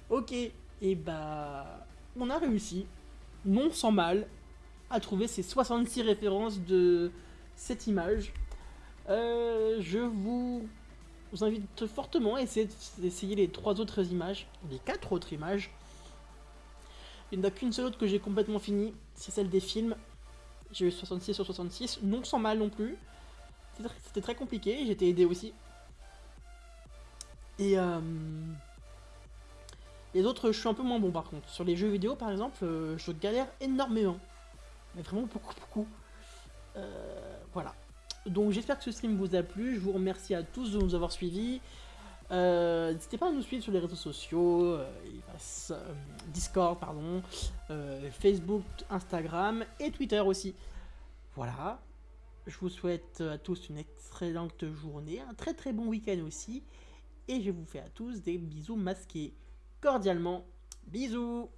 ok, et bah. On a réussi, non sans mal, à trouver ces 66 références de cette image. Euh, je vous je vous invite fortement à essayer d'essayer les trois autres images, les quatre autres images. Il n'y en a qu'une seule autre que j'ai complètement fini, c'est celle des films. J'ai eu 66 sur 66, non sans mal non plus. C'était tr- C'était très compliqué, été aidé aussi. Et euh, les autres, je suis un peu moins bon par contre. Sur les jeux vidéo par exemple, euh, je galère énormément. Mais vraiment beaucoup, beaucoup. Euh, voilà. Donc j'espère que ce stream vous a plu, je vous remercie à tous de nous avoir suivis. Euh, N'hésitez pas à nous suivre sur les réseaux sociaux, euh, euh, Discord, pardon, Facebook, Instagram et Twitter aussi. Voilà, je vous souhaite à tous une excellente journée, un très très bon week-end aussi. et je vous fais à tous des bisous masqués. Cordialement, bisous